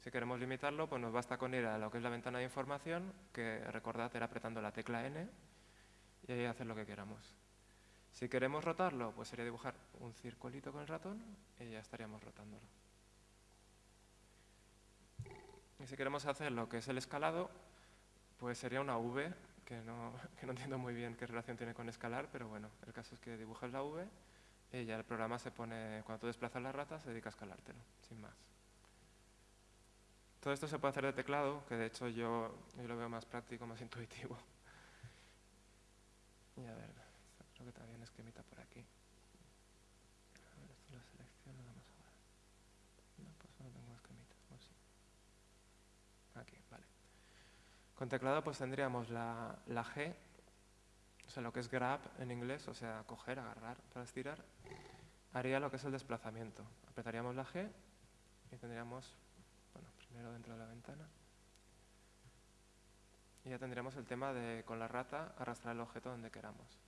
C: Si queremos limitarlo, pues nos basta con ir a lo que es la ventana de información, que recordad era apretando la tecla N, y ahí hacer lo que queramos. Si queremos rotarlo, pues sería dibujar un circulito con el ratón y ya estaríamos rotándolo. Y si queremos hacer lo que es el escalado, pues sería una V, que no, que no entiendo muy bien qué relación tiene con escalar, pero bueno, el caso es que dibujas la V y ya el programa se pone, cuando tú desplazas la rata, se dedica a escalártelo, sin más. Todo esto se puede hacer de teclado, que de hecho yo, yo lo veo más práctico, más intuitivo. Y a ver, creo que también esquemita por aquí. A ver, esto lo selecciono, vamos a ver. No, pues no tengo esquemita, o sí. Aquí, vale. Con teclado pues tendríamos la, la G, o sea, lo que es grab en inglés, o sea, coger, agarrar para estirar, haría lo que es el desplazamiento. Apretaríamos la G y tendríamos, bueno, primero dentro de la ventana. Y ya tendríamos el tema de con la rata arrastrar el objeto donde queramos.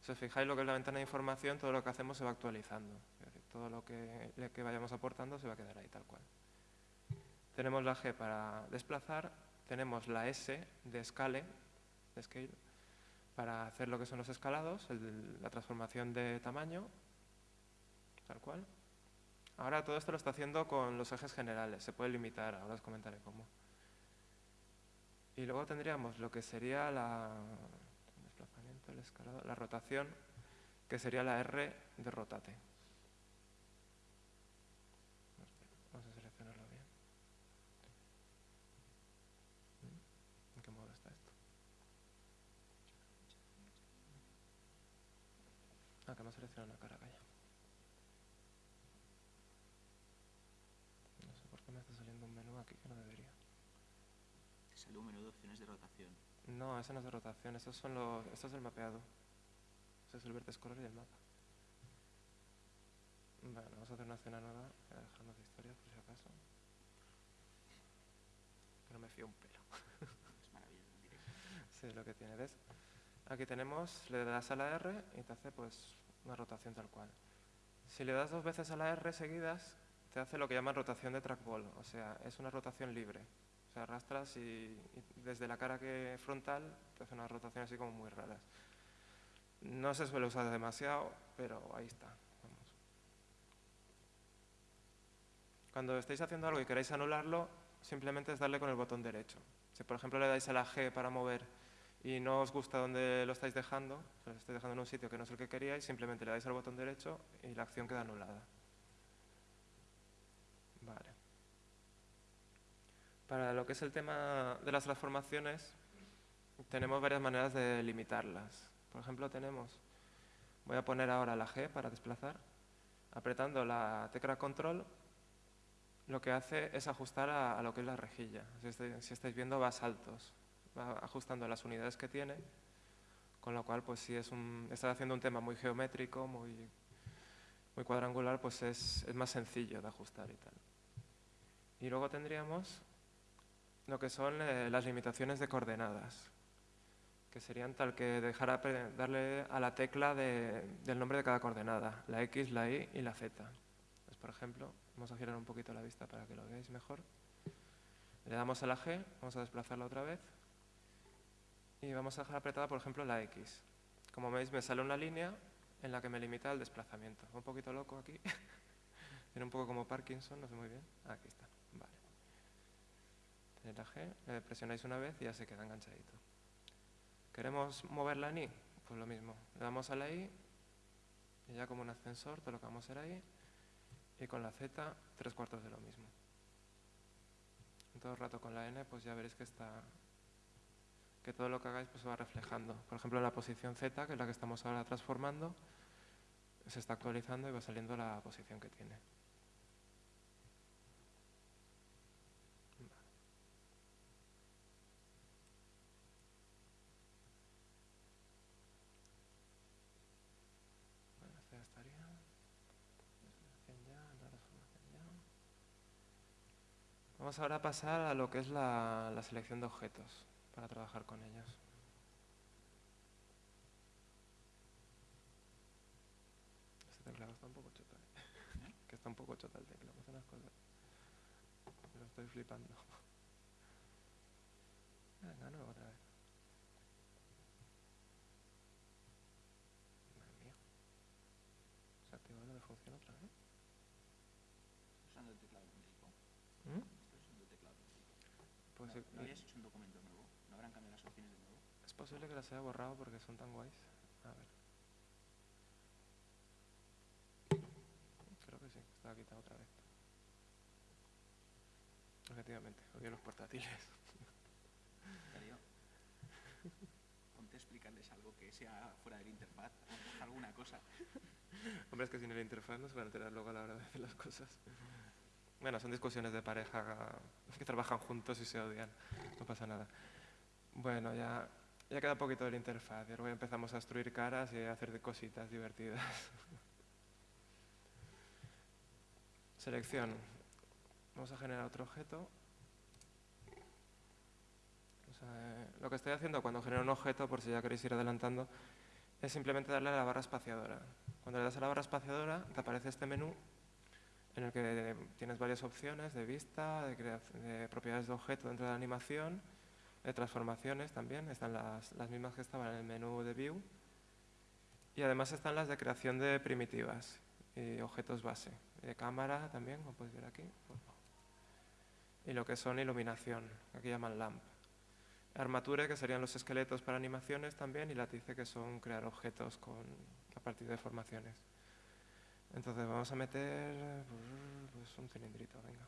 C: Si os fijáis lo que es la ventana de información, todo lo que hacemos se va actualizando. Todo lo que, vayamos aportando se va a quedar ahí tal cual. Tenemos la G para desplazar, tenemos la S de scale, para hacer lo que son los escalados, la transformación de tamaño, tal cual. Ahora todo esto lo está haciendo con los ejes generales, se puede limitar, ahora os comentaré cómo. Y luego tendríamos lo que sería la, desplazamiento, el escalado, la rotación, que sería la R de rotate. Vamos a seleccionarlo bien. ¿En qué modo está esto? Ah, que seleccionado una cara, calla. No sé por qué me está saliendo un menú aquí que no debería.
D: Te sale un menú de opciones de rotación.
C: No, ese no es de rotación, estos son los, esto es el mapeado. Ese es el verde scroller y el mapa. Vale, vamos a hacer una escena nueva, voy a dejarnos de historia por si acaso. Que no me fío un pelo.
D: Es maravilloso en directo.
C: Sí, lo que tiene, ¿ves? Aquí tenemos, le das a la R y te hace pues una rotación tal cual. Si le das dos veces a la R seguidas, te hace lo que llaman rotación de trackball, o sea, es una rotación libre. Arrastras y, desde la cara que frontal te hace una rotación así como muy raras. No se suele usar demasiado, pero ahí está. Cuando estéis haciendo algo y queréis anularlo, simplemente es darle con el botón derecho. Si por ejemplo le dais a la G para mover y no os gusta dónde lo estáis dejando, lo estáis dejando en un sitio que no es el que queríais, simplemente le dais al botón derecho y la acción queda anulada. Vale. Para lo que es el tema de las transformaciones, tenemos varias maneras de limitarlas. Por ejemplo, tenemos, voy a poner ahora la G para desplazar, apretando la tecla control, lo que hace es ajustar a, lo que es la rejilla. Si estáis, si estáis viendo va a saltos, va ajustando las unidades que tiene, con lo cual, pues si es un, está haciendo un tema muy geométrico, muy, muy cuadrangular, pues es, es más sencillo de ajustar y tal. Y luego tendríamos lo que son eh, las limitaciones de coordenadas, que serían tal que dejar darle a la tecla del nombre de cada coordenada, la X, la Y y la Z. Pues, por ejemplo, vamos a girar un poquito la vista para que lo veáis mejor. Le damos a la G, vamos a desplazarla otra vez y vamos a dejar apretada, por ejemplo, la X. Como veis, me sale una línea en la que me limita el desplazamiento. Un poquito loco aquí. Tiene un poco como Parkinson, no sé muy bien. Aquí está, Tenéis la G, le presionáis una vez y ya se queda enganchadito. ¿Queremos moverla en I? Pues lo mismo. Le damos a la I y ya como un ascensor, todo lo que vamos a hacer. Y con la Z, tres cuartos de lo mismo. todo el rato con la N, pues ya veréis que está que todo lo que hagáis pues, se va reflejando. Por ejemplo, en la posición Z, que es la que estamos ahora transformando, se está actualizando y va saliendo la posición que tiene. Vamos ahora a pasar a lo que es la selección de objetos para trabajar con ellos. Este teclado está un poco chota, ¿eh? que está un poco chota el teclado, hace unas cosas. Lo estoy flipando. Venga, no, otra vez. Madre mía. Se activó no me funciona otra vez.
D: Usando el teclado principal.
C: ¿Mm?
D: Estoy usando el teclado principal. ¿No, ¿no habías hecho un documento nuevo? ¿No habrán cambiado las opciones de nuevo?
C: Es posible que las haya borrado porque son tan guays. A ver. Creo que sí, estaba quitado otra vez. Efectivamente, odio los portátiles.
D: Darío, ponte a explicarles algo que sea fuera del interfaz, alguna cosa.
C: Hombre, es que sin el interfaz no se van a enterar luego a la hora de hacer las cosas. Bueno, son discusiones de pareja que trabajan juntos y se odian. No pasa nada. Bueno, ya, ya queda poquito del interfaz. Y luego empezamos a destruir caras y a hacer cositas divertidas. Selección. Vamos a generar otro objeto. Eh, lo que estoy haciendo cuando genero un objeto, por si ya queréis ir adelantando, es simplemente darle a la barra espaciadora. Cuando le das a la barra espaciadora, te aparece este menú en el que tienes varias opciones de vista, de, de propiedades de objeto dentro de la animación de transformaciones también, están las, las, mismas que estaban en el menú de View. Y además están las de creación de primitivas y objetos base. De cámara también, como podéis ver aquí. Y lo que son iluminación, aquí llaman LAMP. Armature, que serían los esqueletos para animaciones también, y Latice, que son crear objetos con, a partir de formaciones. Entonces vamos a meter pues, un cilindrito, venga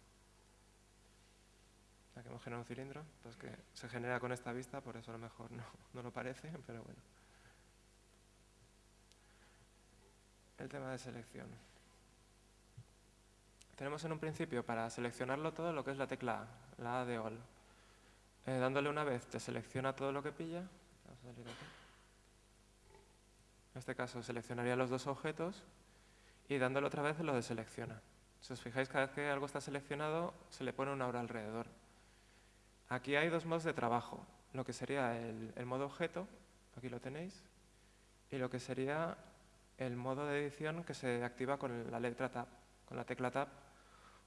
C: que hemos generado un cilindro, pues que se genera con esta vista, por eso a lo mejor no, no lo parece, pero bueno. El tema de selección. Tenemos en un principio para seleccionarlo todo lo que es la tecla A, la A de All. Eh, dándole una vez te selecciona todo lo que pilla. Vamos a salir aquí. En este caso seleccionaría los dos objetos y dándole otra vez lo deselecciona. Si os fijáis, cada vez que algo está seleccionado se le pone una hora alrededor. Aquí hay dos modos de trabajo, lo que sería el, modo objeto, aquí lo tenéis, y lo que sería el modo de edición que se activa con la letra Tab, con la tecla Tab,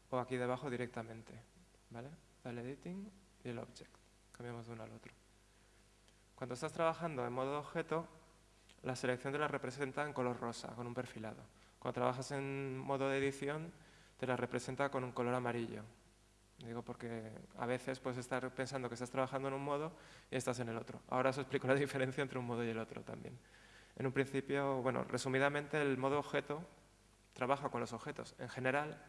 C: o aquí debajo directamente. ¿vale? El editing y el object. Cambiamos de uno al otro. Cuando estás trabajando en modo objeto, la selección te la representa en color rosa, con un perfilado. Cuando trabajas en modo de edición, te la representa con un color amarillo. Digo porque a veces puedes estar pensando que estás trabajando en un modo y estás en el otro. Ahora os explico la diferencia entre un modo y el otro también. En un principio, bueno, resumidamente el modo objeto trabaja con los objetos en general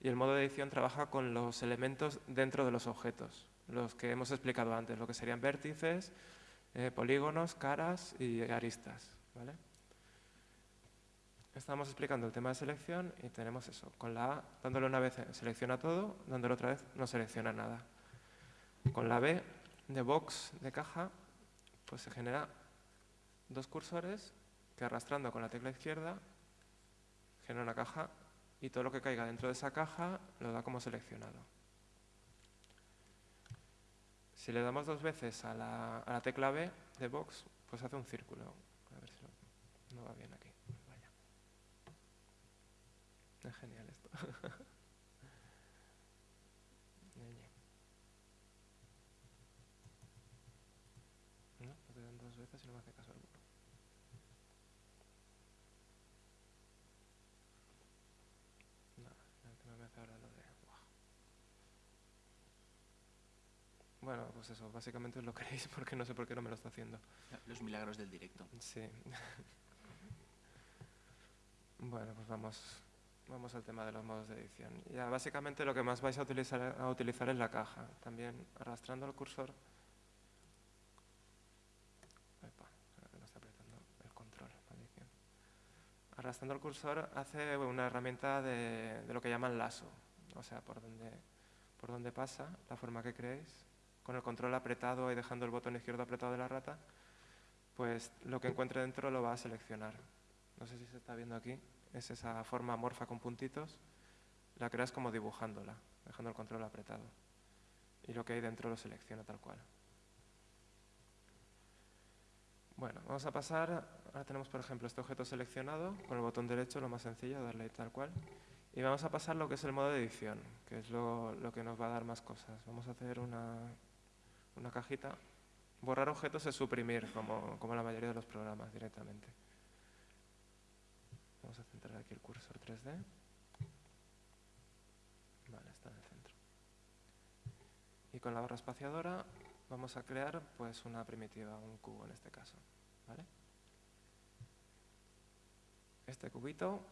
C: y el modo de edición trabaja con los elementos dentro de los objetos, los que hemos explicado antes, lo que serían vértices, eh, polígonos, caras y aristas. ¿vale? Estamos explicando el tema de selección y tenemos eso. Con la A, dándole una vez selecciona todo, dándole otra vez no selecciona nada. Con la B de box, de caja, pues se genera dos cursores que arrastrando con la tecla izquierda genera una caja y todo lo que caiga dentro de esa caja lo da como seleccionado. Si le damos dos veces a la, a la tecla B de box, pues hace un círculo. A ver si no, va bien. Es genial esto. No, no te dan dos veces y no me hace caso alguno. No, el tema me hace ahora lo de... Buah. Bueno, pues eso, básicamente os lo queréis porque no sé por qué no me lo está haciendo.
D: Los milagros del directo.
C: Sí. bueno, pues vamos, vamos al tema de los modos de edición. Ya básicamente lo que más vais a utilizar, a utilizar es la caja. También arrastrando el cursor. No está apretando el control, maldición. Arrastrando el cursor hace una herramienta de, de lo que llaman lazo. O sea, por donde, por donde pasa, la forma que creéis. Con el control apretado y dejando el botón izquierdo apretado de la rata, pues lo que encuentre dentro lo va a seleccionar. No sé si se está viendo aquí, es esa forma amorfa con puntitos, la creas como dibujándola, dejando el control apretado. Y lo que hay dentro lo selecciona tal cual. Bueno, vamos a pasar, ahora tenemos por ejemplo este objeto seleccionado, con el botón derecho lo más sencillo, darle tal cual. Y vamos a pasar lo que es el modo de edición, que es lo, lo que nos va a dar más cosas. Vamos a hacer una, una cajita Borrar objetos es suprimir, como, como la mayoría de los programas directamente. Vamos a centrar aquí el cursor 3D. Vale, está en el centro. Y con la barra espaciadora vamos a crear pues una primitiva, un cubo en este caso. ¿vale? Este cubito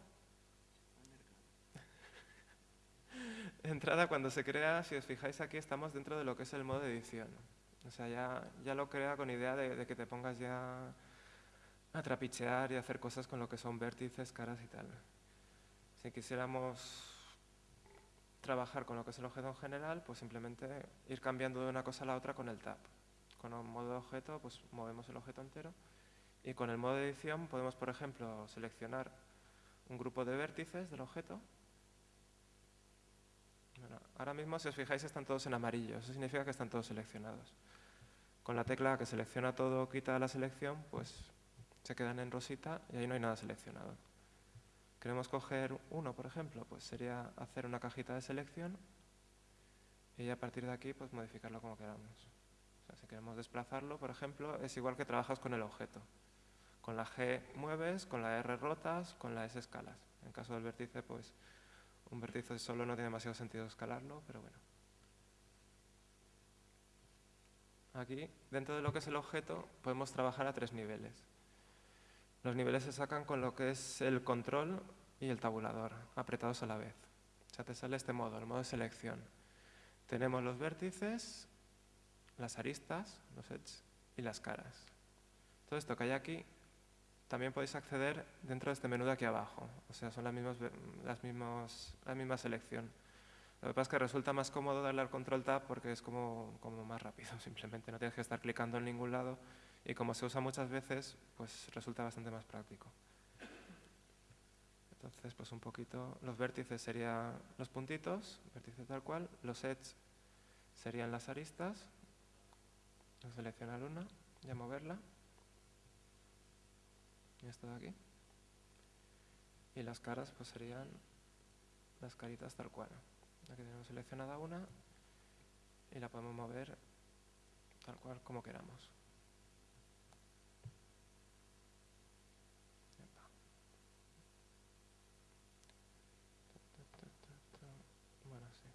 C: entrada cuando se crea, si os fijáis aquí estamos dentro de lo que es el modo edición. O sea, ya, ya lo crea con idea de, de, que te pongas ya a trapichear y hacer cosas con lo que son vértices, caras y tal. Si quisiéramos trabajar con lo que es el objeto en general, pues simplemente ir cambiando de una cosa a la otra con el tab. Con un modo de objeto, pues movemos el objeto entero. Y con el modo de edición podemos, por ejemplo, seleccionar un grupo de vértices del objeto bueno, ahora mismo, si os fijáis, están todos en amarillo. Eso significa que están todos seleccionados. Con la tecla que selecciona todo, quita la selección, pues se quedan en rosita y ahí no hay nada seleccionado. Queremos coger uno, por ejemplo, pues sería hacer una cajita de selección y a partir de aquí pues modificarlo como queramos. Si queremos desplazarlo, por ejemplo, es igual que trabajas con el objeto. Con la G mueves, con la R rotas, con la S escalas. En caso del vértice, pues un vértice solo no tiene demasiado sentido escalarlo, pero bueno. Aquí, dentro de lo que es el objeto, podemos trabajar a tres niveles. Los niveles se sacan con lo que es el control y el tabulador, apretados a la vez. O sea, te sale este modo, el modo de selección. Tenemos los vértices, las aristas, los edges y las caras. Todo esto que hay aquí también podéis acceder dentro de este menú de aquí abajo. O sea, son las mismas, las mismas, la misma selección. Lo que pasa es que resulta más cómodo darle al control tab porque es como, como más rápido, simplemente no tienes que estar clicando en ningún lado y como se usa muchas veces, pues resulta bastante más práctico. Entonces, pues un poquito, los vértices serían los puntitos, vértice tal cual, los edges serían las aristas, seleccionar una y moverla, y esto de aquí. Y las caras pues serían las caritas tal cual. Aquí tenemos seleccionada una y la podemos mover tal cual como queramos. Bueno, sí.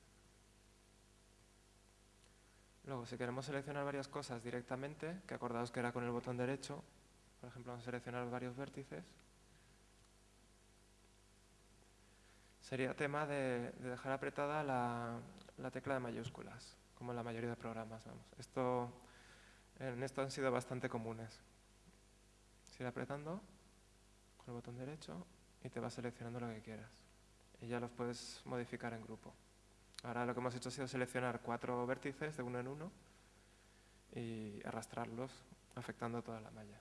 C: Luego, si queremos seleccionar varias cosas directamente, que acordaos que era con el botón derecho, por ejemplo, vamos a seleccionar varios vértices, sería tema de, de dejar apretada la, la, tecla de mayúsculas, como en la mayoría de programas. Vamos. Esto, en esto han sido bastante comunes. Sigue apretando con el botón derecho y te va seleccionando lo que quieras. Y ya los puedes modificar en grupo. Ahora lo que hemos hecho ha sido seleccionar cuatro vértices de uno en uno y arrastrarlos afectando toda la malla.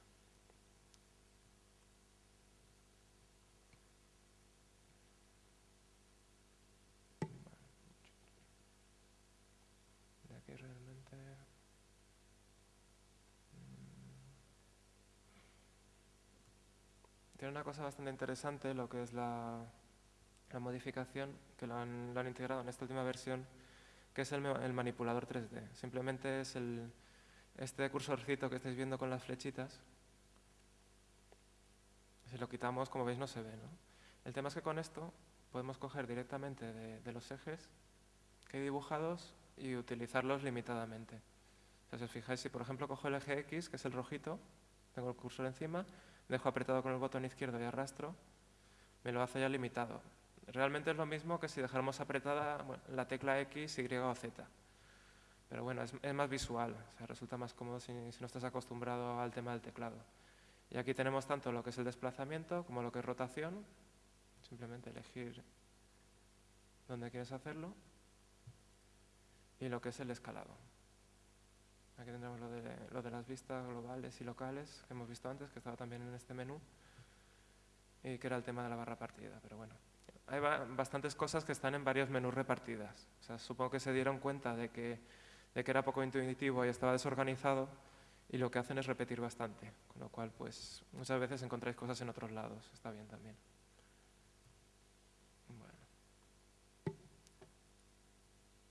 C: Mm, Tiene una cosa bastante interesante lo que es la, la modificación que lo han, integrado en esta última versión, que es el, manipulador 3D. Simplemente es este cursorcito que estáis viendo con las flechitas. Si lo quitamos, como veis, no se ve. El tema es que con esto podemos coger directamente de, los ejes que hay dibujados y utilizarlos limitadamente. O os fijáis, si por ejemplo cojo el eje X, que es el rojito, tengo el cursor encima, dejo apretado con el botón izquierdo y arrastro, me lo hace ya limitado. Realmente es lo mismo que si dejáramos apretada la tecla X, Y o Z. Pero bueno, es, más visual, o sea, resulta más cómodo si, si, no estás acostumbrado al tema del teclado. Y aquí tenemos tanto lo que es el desplazamiento como lo que es rotación. Simplemente elegir dónde quieres hacerlo. Y lo que es el escalado. Aquí tendremos lo de, lo de las vistas globales y locales que hemos visto antes, que estaba también en este menú. Y que era el tema de la barra partida, pero bueno hay bastantes cosas que están en varios menús repartidas. Supongo que se dieron cuenta de que, de era poco intuitivo y estaba desorganizado y lo que hacen es repetir bastante. Con lo cual, pues, muchas veces encontráis cosas en otros lados. Está bien también. Bueno.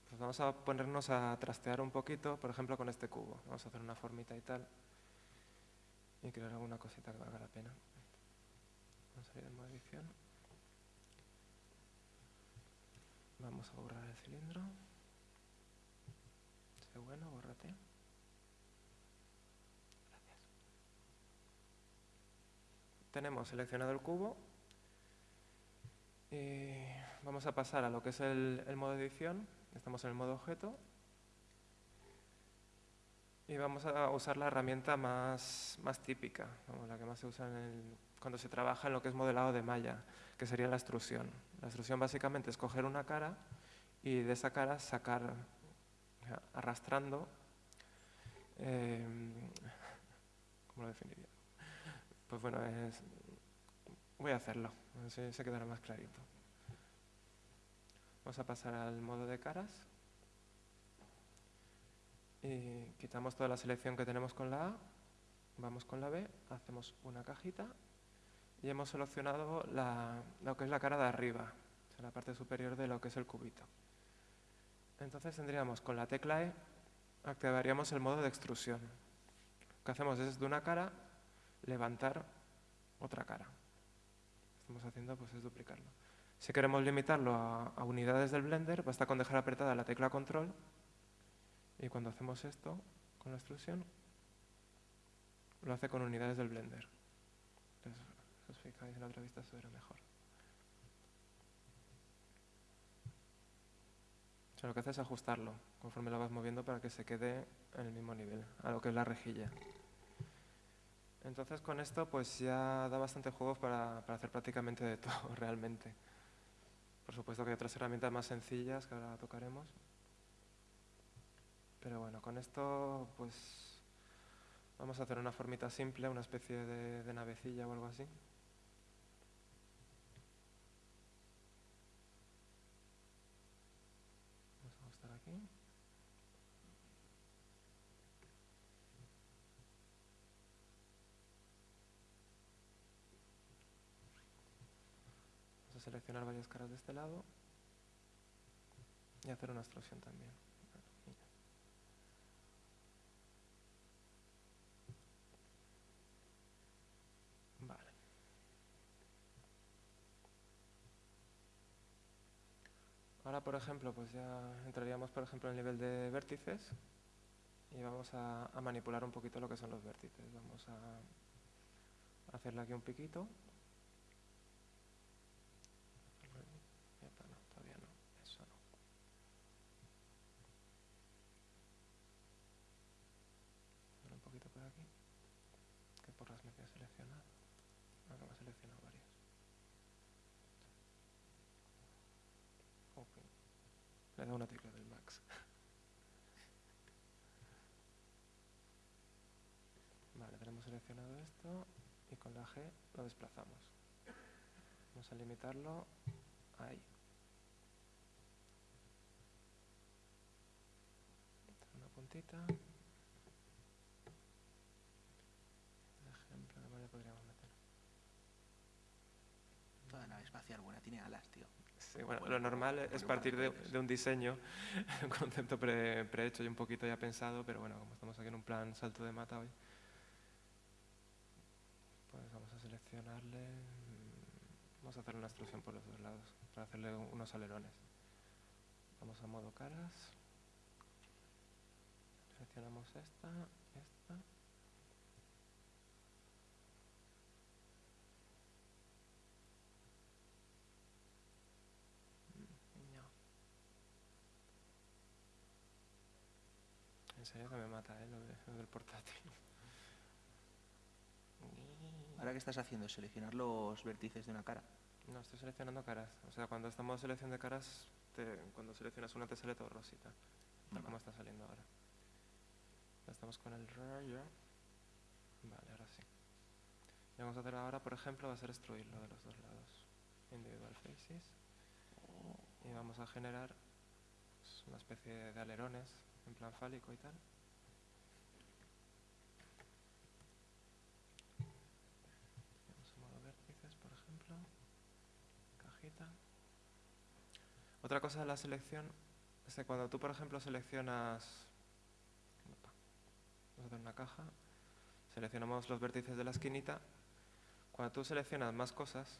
C: Pues vamos a ponernos a trastear un poquito, por ejemplo, con este cubo. Vamos a hacer una formita y tal. Y crear alguna cosita que valga la pena. Vamos a ir en modo edición. Vamos a borrar el cilindro. Bueno, bórrate. Gracias. Tenemos seleccionado el cubo. Y vamos a pasar a lo que es el, modo edición. Estamos en el modo objeto. Y vamos a usar la herramienta más, más típica, la que más se usa en el, cuando se trabaja en lo que es modelado de malla, que sería la extrusión. La extrusión básicamente es coger una cara y de esa cara sacar, arrastrando, eh, ¿cómo lo definiría? Pues bueno, voy a hacerlo, así se quedará más clarito. Vamos a pasar al modo de caras y quitamos toda la selección que tenemos con la A, vamos con la B, hacemos una cajita y hemos seleccionado lo que es la cara de arriba, la parte superior de lo que es el cubito. Entonces tendríamos con la tecla E, activaríamos el modo de extrusión. Lo que hacemos es de una cara levantar otra cara. Lo que estamos haciendo pues, es duplicarlo. Si queremos limitarlo a, unidades del Blender, basta con dejar apretada la tecla control y cuando hacemos esto con la extrusión, lo hace con unidades del Blender. Os fijáis en la otra vista, verá mejor. Lo que hace es ajustarlo conforme lo vas moviendo para que se quede en el mismo nivel, a lo que es la rejilla. Entonces con esto pues ya da bastante juegos para, para hacer prácticamente de todo realmente. Por supuesto que hay otras herramientas más sencillas que ahora tocaremos. Pero bueno, con esto pues vamos a hacer una formita simple, una especie de navecilla o algo así. Vamos a ajustar aquí. Vamos a varias caras de este lado y hacer una extrusión también. Ahora, por ejemplo, pues ya entraríamos, por ejemplo, en el nivel de vértices. y vamos a, a manipular un poquito lo que son los vértices. Vamos a hacerle aquí un piquito. Epa, no, todavía no, eso no. Hacer un poquito por aquí. ¿Qué porras me queda seleccionado? Ah, no, me he seleccionado varios. Ok. Le he dado una tecla del max. Vale, tenemos seleccionado esto y con la G lo desplazamos. Vamos a limitarlo ahí. Una puntita. Un ejemplo, ¿qué más le podríamos meter?
D: Toda nave espacial buena tiene alas, tío.
C: Sí, bueno,
D: Bueno,
C: lo normal es partir de, un diseño, un concepto pre- prehecho y un poquito ya pensado, pero bueno, como estamos aquí en un plan salto de mata hoy, pues mm, vamos a hacer una extrusión por los dos lados, para hacerle un- unos alerones. Vamos a modo caras, seleccionamos esta, esta, Mm. En serio que me mata, ¿eh? Lo, de- lo del portátil.
D: Ahora, ¿qué estás haciendo? ¿Seleccionar los vértices de una cara?
C: No, estoy seleccionando caras. O sea, cuando estamos en selección de caras, te- cuando seleccionas una te sale todo rosita. Tal como está saliendo ahora. Ya estamos con el rayo. Vale, ahora sí. Lo vamos a hacer ahora, por ejemplo, va a ser extruirlo de los dos lados. Individual faces. Y vamos a generar pues, una especie de alerones en plan fálico y tal. Vamos a modo vértices, por ejemplo. Cajita. Otra cosa de la selección es que cuando tú, por ejemplo, seleccionas... Vamos a hacer una caja. Seleccionamos los vértices de la esquinita. Cuando tú seleccionas más cosas,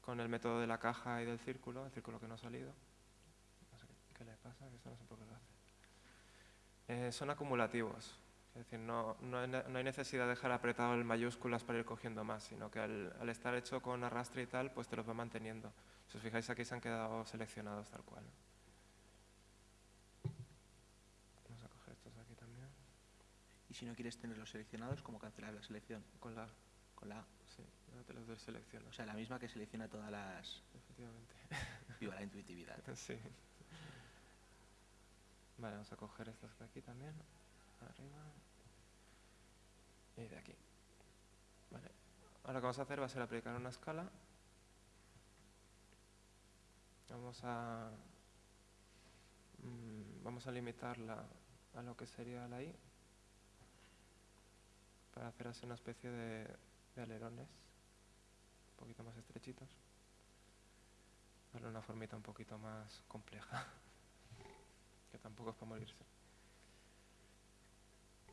C: con el método de la caja y del círculo, el círculo que no ha salido, no sé qué, le pasa, que esto no sé por qué lo hace. Eh, son acumulativos. Es decir, no, no no hay necesidad de dejar apretado el mayúsculas para ir cogiendo más, sino que al estar hecho con arrastre y tal, pues te los va manteniendo. Si os fijáis aquí se han quedado seleccionados tal cual. Vamos a coger estos de aquí también.
D: Y si no quieres tenerlos seleccionados, ¿cómo cancelar la selección?
C: Con la...
D: Con la A.
C: Sí, ahora te los deselecciono.
D: O sea, la misma que selecciona todas las...
C: Efectivamente.
D: Viva la intuitividad.
C: Sí. Vale, vamos a coger estos de aquí también. Arriba. Y de aquí. Vale. Ahora lo que vamos a hacer va a ser aplicar una escala. Vamos a... mm, vamos a limitarla a lo que sería la I. Para hacer así una especie de, alerones. Un poquito más estrechitos. Darle una formita un poquito más compleja. que tampoco es para morirse.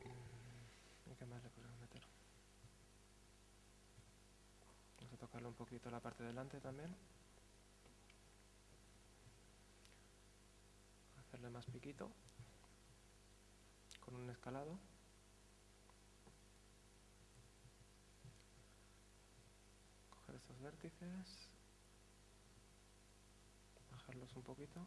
C: Mm, ¿Y qué más le podemos meter? Vamos a tocarle un poquito la parte de delante también. Más piquito. Con un escalado. Coger estos vértices bajarlos un poquito.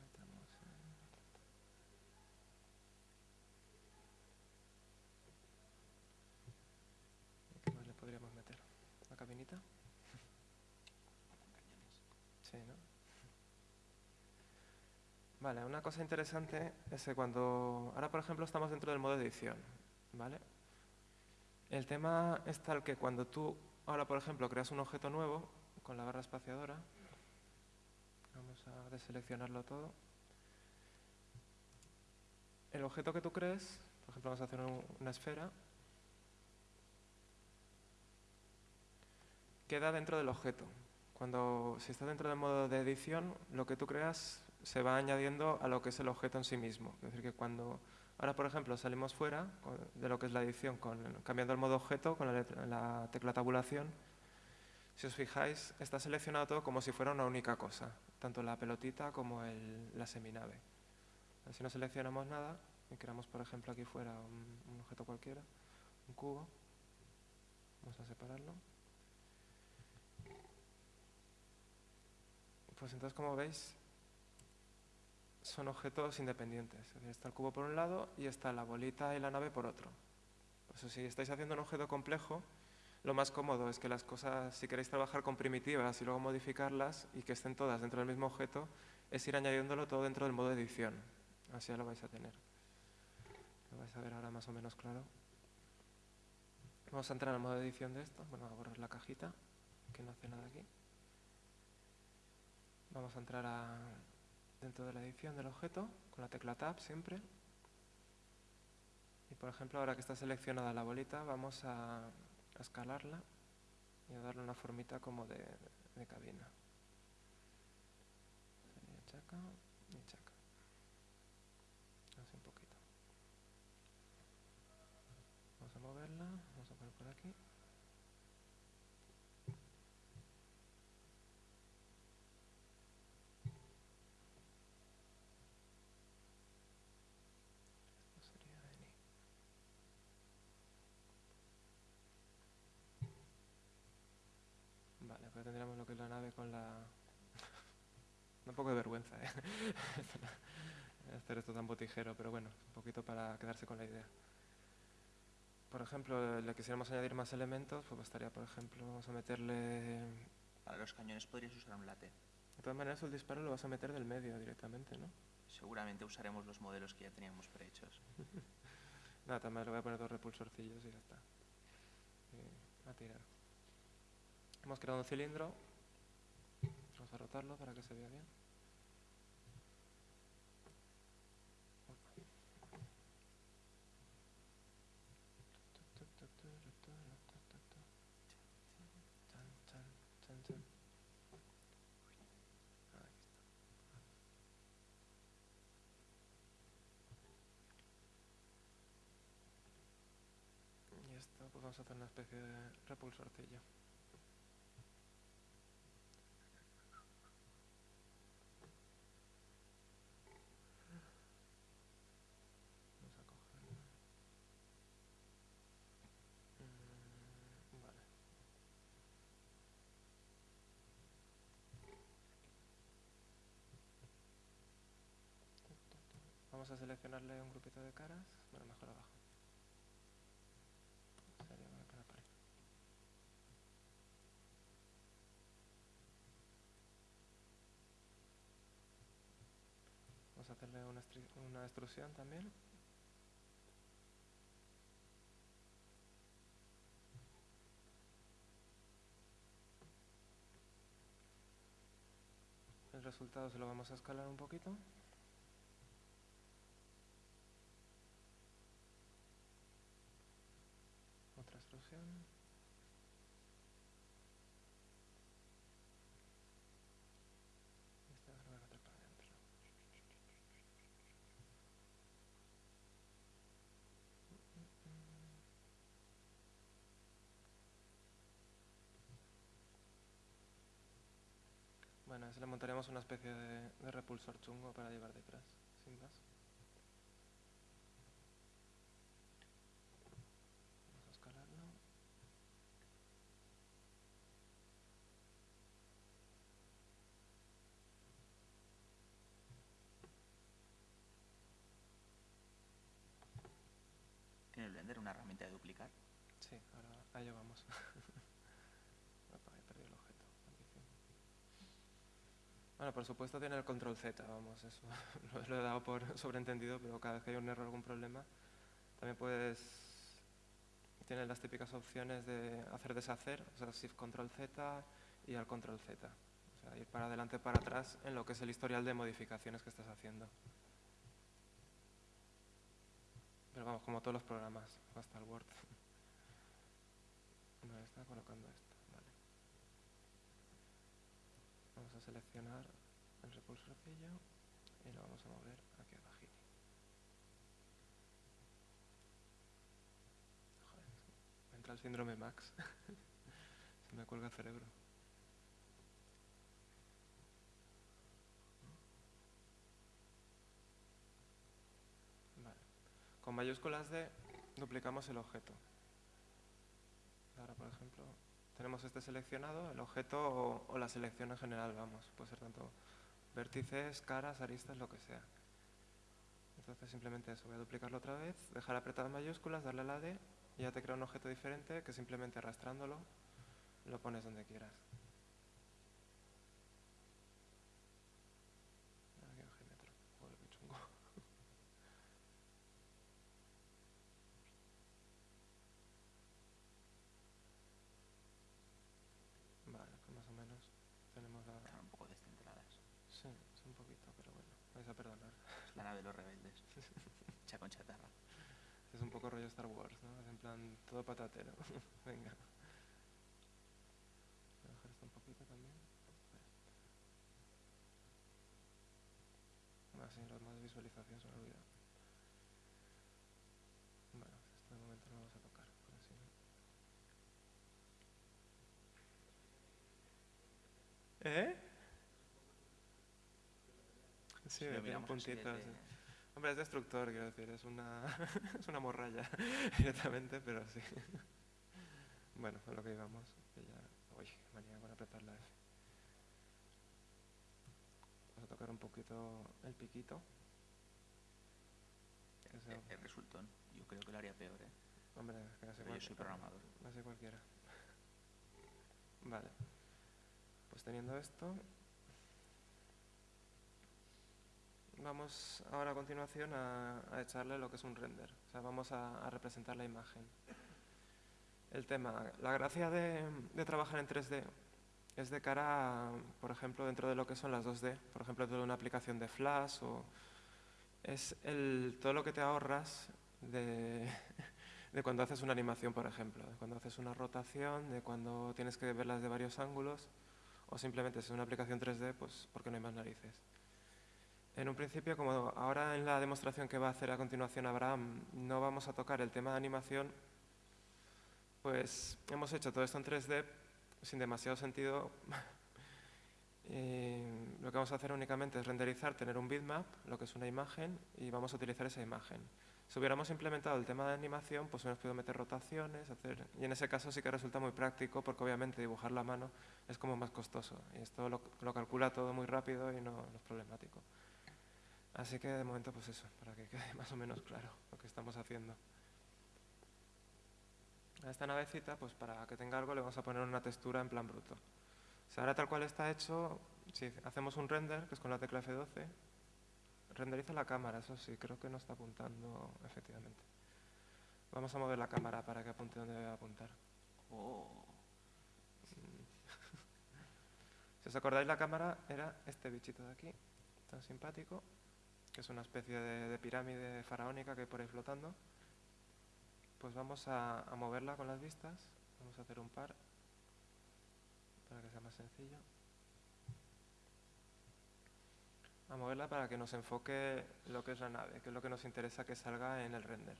C: Metemos en- ¿Y ¿Qué más le podríamos meter? ¿La cabinita? Vale, una cosa interesante es que cuando... Ahora, por ejemplo, estamos dentro del modo edición, ¿vale? El tema es tal que cuando tú, ahora por ejemplo, creas un objeto nuevo con la barra espaciadora, vamos a deseleccionarlo todo, el objeto que tú crees, por ejemplo, vamos a hacer un- una esfera, queda dentro del objeto. Cuando, si está dentro del modo de edición, lo que tú creas se va añadiendo a lo que es el objeto en sí mismo. Es decir, que cuando Ahora, por ejemplo, salimos fuera de lo que es la edición, cambiando el modo objeto con la, tecla tabulación. Si os fijáis, está seleccionado todo como si fuera una única cosa, tanto la pelotita como la seminave. Si no seleccionamos nada y creamos, por ejemplo, aquí fuera un objeto cualquiera, un cubo, vamos a separarlo. Pues entonces, como veis, son objetos independientes. Está el cubo por un lado y está la bolita y la nave por otro. Por si estáis haciendo un objeto complejo, lo más cómodo es que las cosas, si queréis trabajar con primitivas y luego modificarlas y que estén todas dentro del mismo objeto, es ir añadiéndolo todo dentro del modo edición. Así ya lo vais a tener. Lo vais a ver ahora más o menos claro. Vamos a entrar al modo edición de esto. Bueno, a borrar la cajita, que no hace nada aquí. Vamos a entrar dentro de la edición del objeto, con la tecla Tab siempre. Y por ejemplo, ahora que está seleccionada la bolita, vamos a, a escalarla y a darle una formita como de, de cabina. Sería chaca y chaca. Así un poquito. Vamos a moverla, vamos a poner por aquí. Esto sería Eni. Vale, pues tendríamos lo que es la nave con la... Un poco de vergüenza, ¿eh? Hacer esto tan botijero, pero bueno, un poquito para quedarse con la idea. Por ejemplo, le quisiéramos añadir más elementos, pues bastaría, por ejemplo, vamos a meterle...
D: Para los cañones podrías usar un látex.
C: De todas maneras, el disparo lo vas a meter del medio directamente, ¿no?
D: Seguramente usaremos los modelos que ya teníamos prehechos.
C: Nada, también le voy a poner dos repulsorcillos y ya está. Y a tirar. Hemos creado un cilindro. Vamos a rotarlo para que se vea bien. Y esto pues vamos a hacer una especie de repulsorcillo. Vamos a cogerlo. Mm, vale. Vamos a seleccionarle un grupito de caras. Bueno, mejor abajo. Vamos a hacerle una, una extrusión también. El resultado se lo vamos a escalar un poquito. Otra extrusión. Esta la voy a meter para adentro. Bueno, a ese le montaremos una especie de, de repulsor chungo para llevar detrás, sin más. Vamos a escalarlo.
D: ¿Tiene el Blender una herramienta de duplicar?
C: Sí, ahora allá vamos. Opa, he perdido el objeto. maldición. Bueno, por supuesto tiene el control Z, vamos, eso lo, he dado por sobreentendido, pero cada vez que hay un error o algún problema, también puedes... Tiene las típicas opciones de hacer deshacer, o sea, Shift Control Z y al Control Z. O sea, ir para adelante, para atrás en lo que es el historial de modificaciones que estás haciendo. Pero vamos, como todos los programas, hasta el Word. Me está colocando esto, Vamos a seleccionar el repulsor de ella y lo vamos a mover aquí abajito. Joder, entra el síndrome Max. Se me cuelga el cerebro. Vale. Con mayúsculas D duplicamos el objeto. Ahora, por ejemplo, tenemos este seleccionado, el objeto o, la selección en general, vamos. Puede ser tanto vértices, caras, aristas, lo que sea. Entonces simplemente eso, voy a duplicarlo otra vez, dejar apretado en mayúsculas, darle a la D y ya te crea un objeto diferente que simplemente arrastrándolo lo pones donde quieras. Aquí en Gmetro. Joder, qué chungo. Vale, pues más o menos tenemos la...
D: Están un poco descentradas.
C: Sí, es un poquito, pero bueno, vais a perdonar.
D: Es la nave de los rebeldes. Hecha con chatarra.
C: Es un poco rollo Star Wars, ¿no? Es en plan todo patatero. Venga. Voy a bajar esto un poquito también. Así, los más se me ha olvidado. Bueno, esto de momento no lo vamos a tocar, si no- ¿Eh? Sí,
D: lo
C: tiene
D: miramos
C: Hombre, es destructor, quiero decir, es una, es una morralla directamente, pero sí. Bueno, fue lo que íbamos. que ya... Uy, manía con apretar la F. Vamos a tocar un poquito el piquito. Ese-
D: El, el resultón. Yo creo que lo haría peor, ¿eh?
C: hombre, es que casi
D: Pero yo soy programador.
C: Casi cualquiera. Vale. Pues teniendo esto, vamos ahora a continuación a, echarle lo que es un render. O sea, vamos a, representar la imagen. El tema, la gracia de, trabajar en 3D es de cara, por ejemplo, dentro de lo que son las 2D, por ejemplo, dentro de una aplicación de Flash o es el, todo lo que te ahorras de, de cuando haces una animación, por ejemplo, de cuando haces una rotación, de cuando tienes que verlas de varios ángulos, o simplemente si es una aplicación 3D, pues porque no hay más narices. En un principio, como ahora en la demostración que va a hacer a continuación Abraham, no vamos a tocar el tema de animación, pues hemos hecho todo esto en 3D sin demasiado sentido. Y lo que vamos a hacer únicamente es renderizar, tener un bitmap, lo que es una imagen, y vamos a utilizar esa imagen. Si hubiéramos implementado el tema de animación, pues hubiéramos podido meter rotaciones. Y en ese caso sí que resulta muy práctico, porque obviamente dibujar la mano es como más costoso. Y esto lo, calcula todo muy rápido y no es problemático. Así que de momento pues eso, para que quede más o menos claro lo que estamos haciendo. A esta navecita, pues para que tenga algo le vamos a poner una textura en plan bruto. O sea, ahora tal cual está hecho, si hacemos un render, que es con la tecla F12, renderiza la cámara, eso sí, creo que no está apuntando efectivamente. Vamos a mover la cámara para que apunte donde debe apuntar.
D: Oh,
C: Si os acordáis, la cámara era este bichito de aquí, tan simpático, que es una especie de, de pirámide faraónica que hay por ahí flotando. Pues vamos a, a moverla con las vistas, vamos a hacer un par para que sea más sencillo. A moverla para que nos enfoque lo que es la nave, que es lo que nos interesa que salga en el render.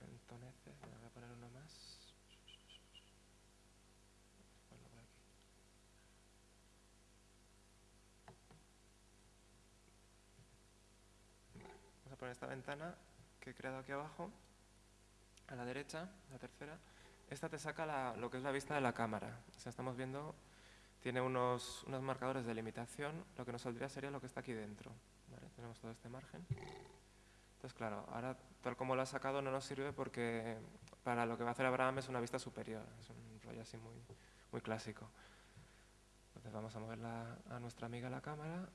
C: Entonces, me voy a poner uno más. Ponlo por aquí. Poner esta ventana que he creado aquí abajo, a la derecha, la tercera. Esta te saca lo que es la vista de la cámara. O sea, estamos viendo, tiene unos, unos marcadores de limitación. Lo que nos saldría sería lo que está aquí dentro. Tenemos todo este margen. Entonces, claro, ahora tal como lo ha sacado no nos sirve porque para lo que va a hacer Abraham es una vista superior. Es un rollo así muy, muy clásico. Entonces vamos a moverla a nuestra amiga la cámara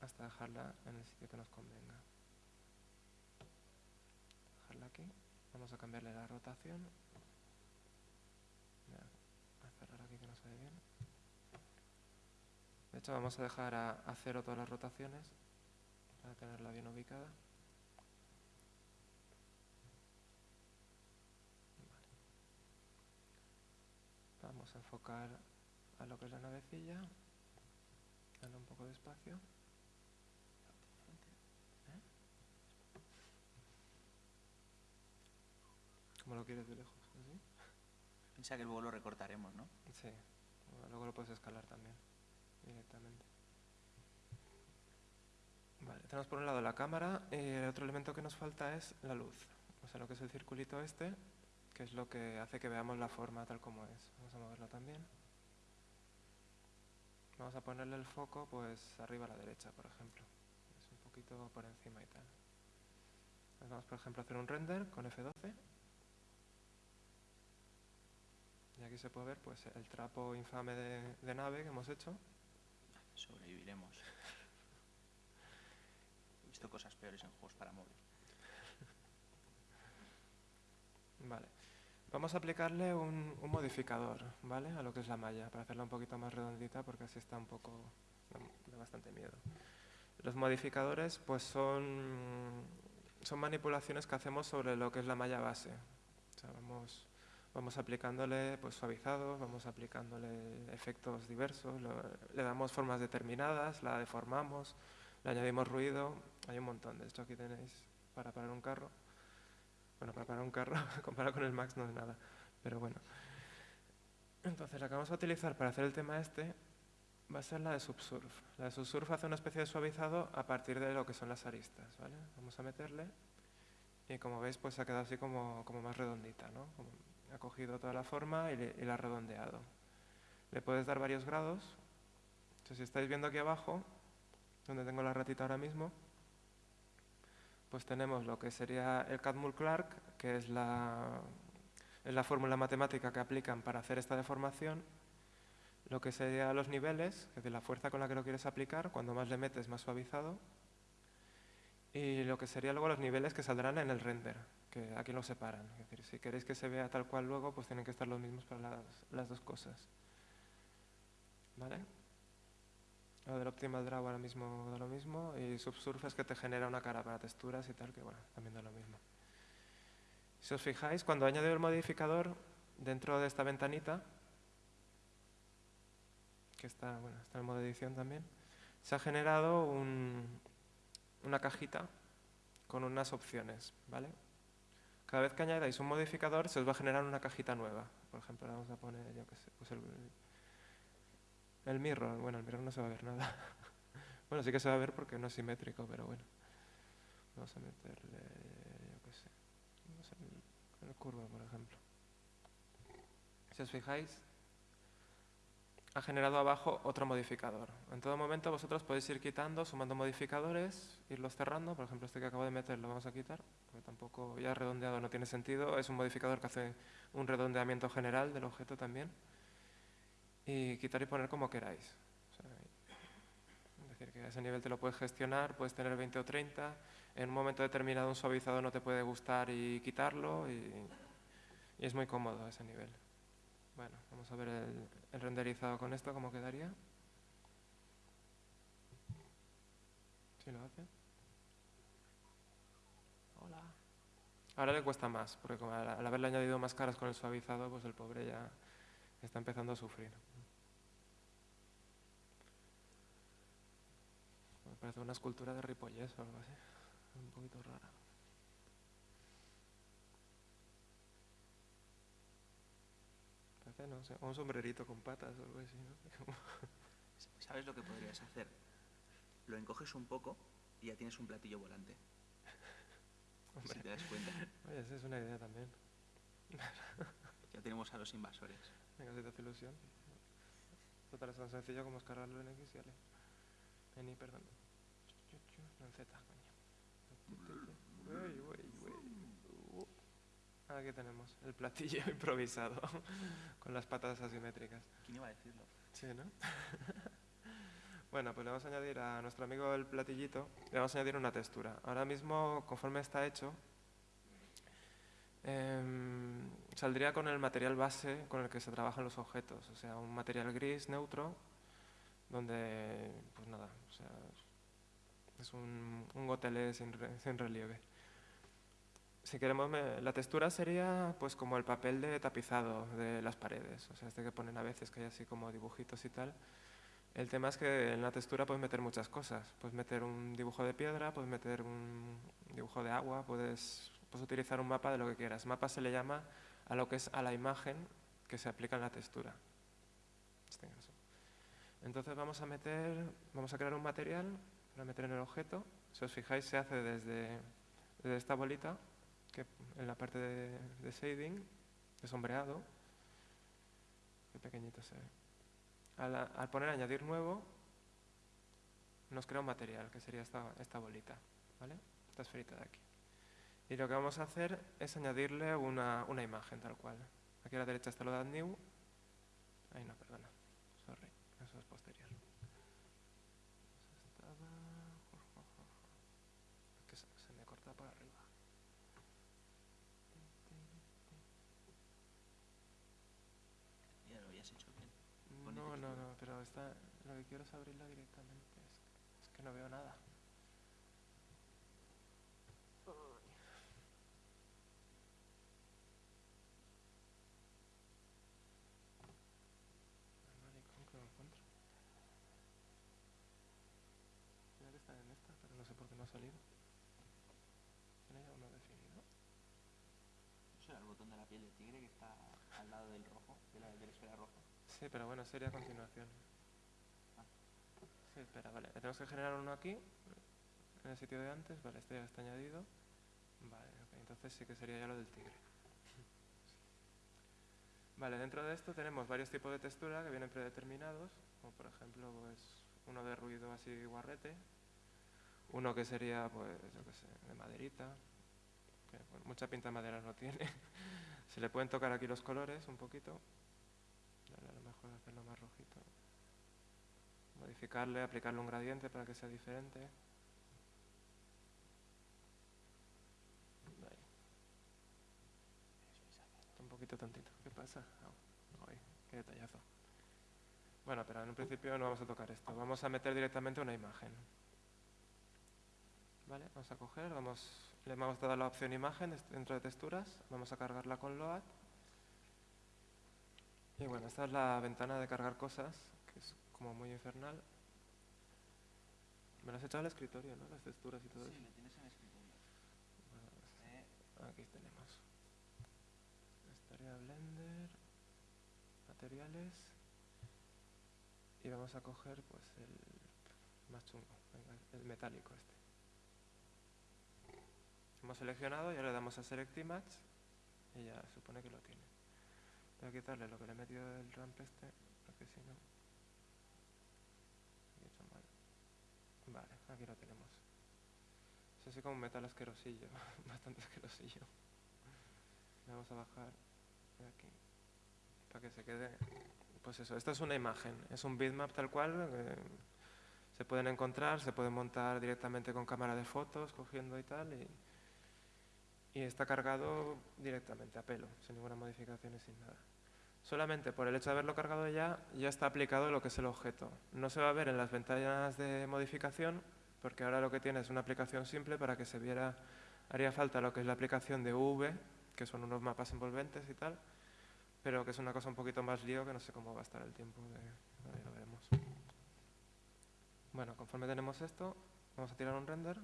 C: hasta dejarla en el sitio que nos convenga. Vamos a cambiarle la rotación. De hecho, vamos a dejar a, a cero todas las rotaciones para tenerla bien ubicada. Vamos a enfocar a lo que es la navecilla. Dale un poco de espacio. ¿Cómo lo quieres de lejos? ¿Así?
D: piensa que luego lo recortaremos, ¿no?
C: Sí. Bueno, luego lo puedes escalar también, directamente. Vale, tenemos por un lado la cámara y el otro elemento que nos falta es la luz. O sea, lo que es el circulito este, que es lo que hace que veamos la forma tal como es. Vamos a moverlo también. Vamos a ponerle el foco pues arriba a la derecha, por ejemplo. Es un poquito por encima y tal. Vamos, por ejemplo, a hacer un render con F12. Y aquí se puede ver pues, el trapo infame de, de nave que hemos hecho.
D: Sobreviviremos. He visto cosas peores en juegos para móvil.
C: Vale. Vamos a aplicarle un, un modificador, ¿vale? A lo que es la malla, para hacerla un poquito más redondita, porque así está un poco... da- bastante miedo. Los modificadores, pues son, son manipulaciones que hacemos sobre lo que es la malla base. O sea, vamos, vamos aplicándole pues, suavizados, vamos aplicándole efectos diversos, le damos formas determinadas, la deformamos, le añadimos ruido, hay un montón. De hecho, aquí tenéis para parar un carro. Bueno, para parar un carro, comparado con el Max no es nada, pero bueno. Entonces, la que vamos a utilizar para hacer el tema este va a ser la de Subsurf. La de Subsurf hace una especie de suavizado a partir de lo que son las aristas, ¿vale? Vamos a meterle y como veis, pues ha quedado así como, como más redondita, ¿no? Ha cogido toda la forma y, la ha redondeado. Le puedes dar varios grados. Entonces, si estáis viendo aquí abajo, donde tengo la ratita ahora mismo, pues tenemos lo que sería el Catmull-Clark, que es la, es la fórmula matemática que aplican para hacer esta deformación, lo que sería los niveles, es decir, la fuerza con la que lo quieres aplicar, cuando más le metes más suavizado, y lo que sería luego los niveles que saldrán en el render, que aquí lo separan. Es decir, si queréis que se vea tal cual luego, pues tienen que estar los mismos para las, las dos cosas. ¿Vale? Lo del Optimal Draw ahora mismo da lo mismo y Subsurf es que te genera una cara para texturas y tal, que bueno, también da lo mismo. Si os fijáis, cuando he añadido el modificador dentro de esta ventanita, que está, bueno, está en modo edición también, se ha generado un- una cajita con unas opciones, ¿vale? Cada vez que añadáis un modificador se os va a generar una cajita nueva. Por ejemplo, vamos a poner, yo qué sé, pues el, mirror, bueno, el mirror no se va a ver nada. bueno, sí que se va a ver porque no es simétrico, pero bueno. Vamos a meterle, yo qué sé, vamos el, el curva, por ejemplo. Si os fijáis, ha generado abajo otro modificador. En todo momento vosotros podéis ir quitando, sumando modificadores, irlos cerrando. Por ejemplo, este que acabo de meter lo vamos a quitar, porque tampoco ya redondeado no tiene sentido. Es un modificador que hace un redondeamiento general del objeto también y quitar y poner como queráis. Es decir, que a ese nivel te lo puedes gestionar, puedes tener 20 o 30, en un momento determinado un suavizado no te puede gustar y quitarlo y, y es muy cómodo a ese nivel. Bueno, vamos a ver el, el renderizado con esto, cómo quedaría. ¿Sí lo hace? Hola. Ahora le cuesta más, porque al haberle añadido más caras con el suavizado, pues el pobre ya está empezando a sufrir. Me parece una escultura de Ripollés o algo así. Un poquito rara. Parece, no sé, un sombrerito con patas o algo así, ¿no?
D: ¿Sabes lo que podrías hacer? Lo encoges un poco y ya tienes un platillo volante. Si
C: Hombre,
D: te das cuenta.
C: oye, esa es una idea también.
D: Ya tenemos a los invasores.
C: Venga, si te hace ilusión. Total, es tan sencillo como escargarlo en X y ale. En Y, perdón. Chu, chu, chu, No en Z, coño. Uy, uy, uy. Aquí tenemos el platillo improvisado con las patas asimétricas.
D: ¿Quién iba a decirlo?
C: Sí, ¿no? bueno, pues le vamos a añadir a nuestro amigo el platillito, le vamos a añadir una textura. Ahora mismo, conforme está hecho, em, saldría con el material base con el que se trabajan los objetos, o sea, un material gris neutro, donde, pues nada, o sea, es un, un gotelé sin, re- sin relieve. Si queremos, la textura sería pues como el papel de tapizado de las paredes, o sea, este que ponen a veces que hay así como dibujitos y tal. El tema es que en la textura puedes meter muchas cosas. Puedes meter un dibujo de piedra, puedes meter un dibujo de agua, puedes, puedes utilizar un mapa de lo que quieras. Mapa se le llama a lo que es a la imagen que se aplica en la textura. Este. Entonces vamos a meter, vamos a crear un material para meter en el objeto Si os fijáis, se hace desde, desde esta bolita, en la parte de, shading, de sombreado. Qué pequeñito se ve. Al, al poner añadir nuevo, nos crea un material, que sería esta, esta bolita, ¿vale? Esta esferita de aquí. Y lo que vamos a hacer es añadirle una, una imagen tal cual. Aquí a la derecha está lo de add new. Ahí no, perdona. Sorry, eso es posterior. Eso estaba- Es que se, se me corta para arriba.
D: Ya lo habías hecho bien. Pone
C: No, no,
D: textura.
C: no, pero está, lo que quiero es abrirla directamente. Es, es que no veo nada. No encuentro. Mira que está en esta, pero no sé por qué no ha salido. ¿Tiene ya uno definido?
D: Eso era el botón de la piel de tigre que está al lado del rojo, de la, de la esfera roja.
C: Sí, pero bueno, sería a continuación. Espera, vale. Tenemos que generar uno aquí, en el sitio de antes. Vale, este ya está añadido. Vale, ok, entonces sí que sería ya lo del tigre. Vale, dentro de esto tenemos varios tipos de textura que vienen predeterminados, como por ejemplo pues, uno de ruido así guarrete, uno que sería, pues, yo qué sé, de maderita, que bueno, mucha pinta de madera no tiene. Se le pueden tocar aquí los colores un poquito, Dale, a lo mejor hacerlo más rojito. Modificarle, aplicarle un gradiente para que sea diferente. Ahí. Está un poquito tontito. ¿Qué pasa? Ah, qué detallazo. Bueno, pero en un principio no vamos a tocar esto. Vamos a meter directamente una imagen. Vale, vamos a coger, vamos, le hemos dado la opción imagen dentro de texturas. Vamos a cargarla con Load. Y bueno, esta es la ventana de cargar cosas, como muy infernal. Me lo has echado al escritorio, ¿no? Las texturas y todo
D: Sí,
C: eso.
D: lo tienes en el escritorio.
C: Bueno,
D: Eh,
C: Aquí tenemos. Estaría Blender, materiales. Y vamos a coger pues el más chungo, venga, el metálico este. Hemos seleccionado y ahora le damos a Select Image y ya supone que lo tiene. Voy a quitarle lo que le he metido del ramp este, porque si no... he hecho mal. Vale, aquí lo tenemos. Es así como un metal asquerosillo, bastante asquerosillo. Vamos a bajar aquí para que se quede. Pues eso, esta es una imagen, es un bitmap tal cual. eh, se pueden encontrar, se pueden montar directamente con cámara de fotos, cogiendo y tal. Y, y está cargado directamente a pelo, sin ninguna modificación y sin nada. Solamente por el hecho de haberlo cargado ya, ya está aplicado lo que es el objeto. No se va a ver en las ventanas de modificación, porque ahora lo que tiene es una aplicación simple para que se viera, haría falta lo que es la aplicación de UV, que son unos mapas envolventes y tal, pero que es una cosa un poquito más lío que no sé cómo va a estar el tiempo, de, ahí lo veremos. Bueno, conforme tenemos esto, vamos a tirar un render.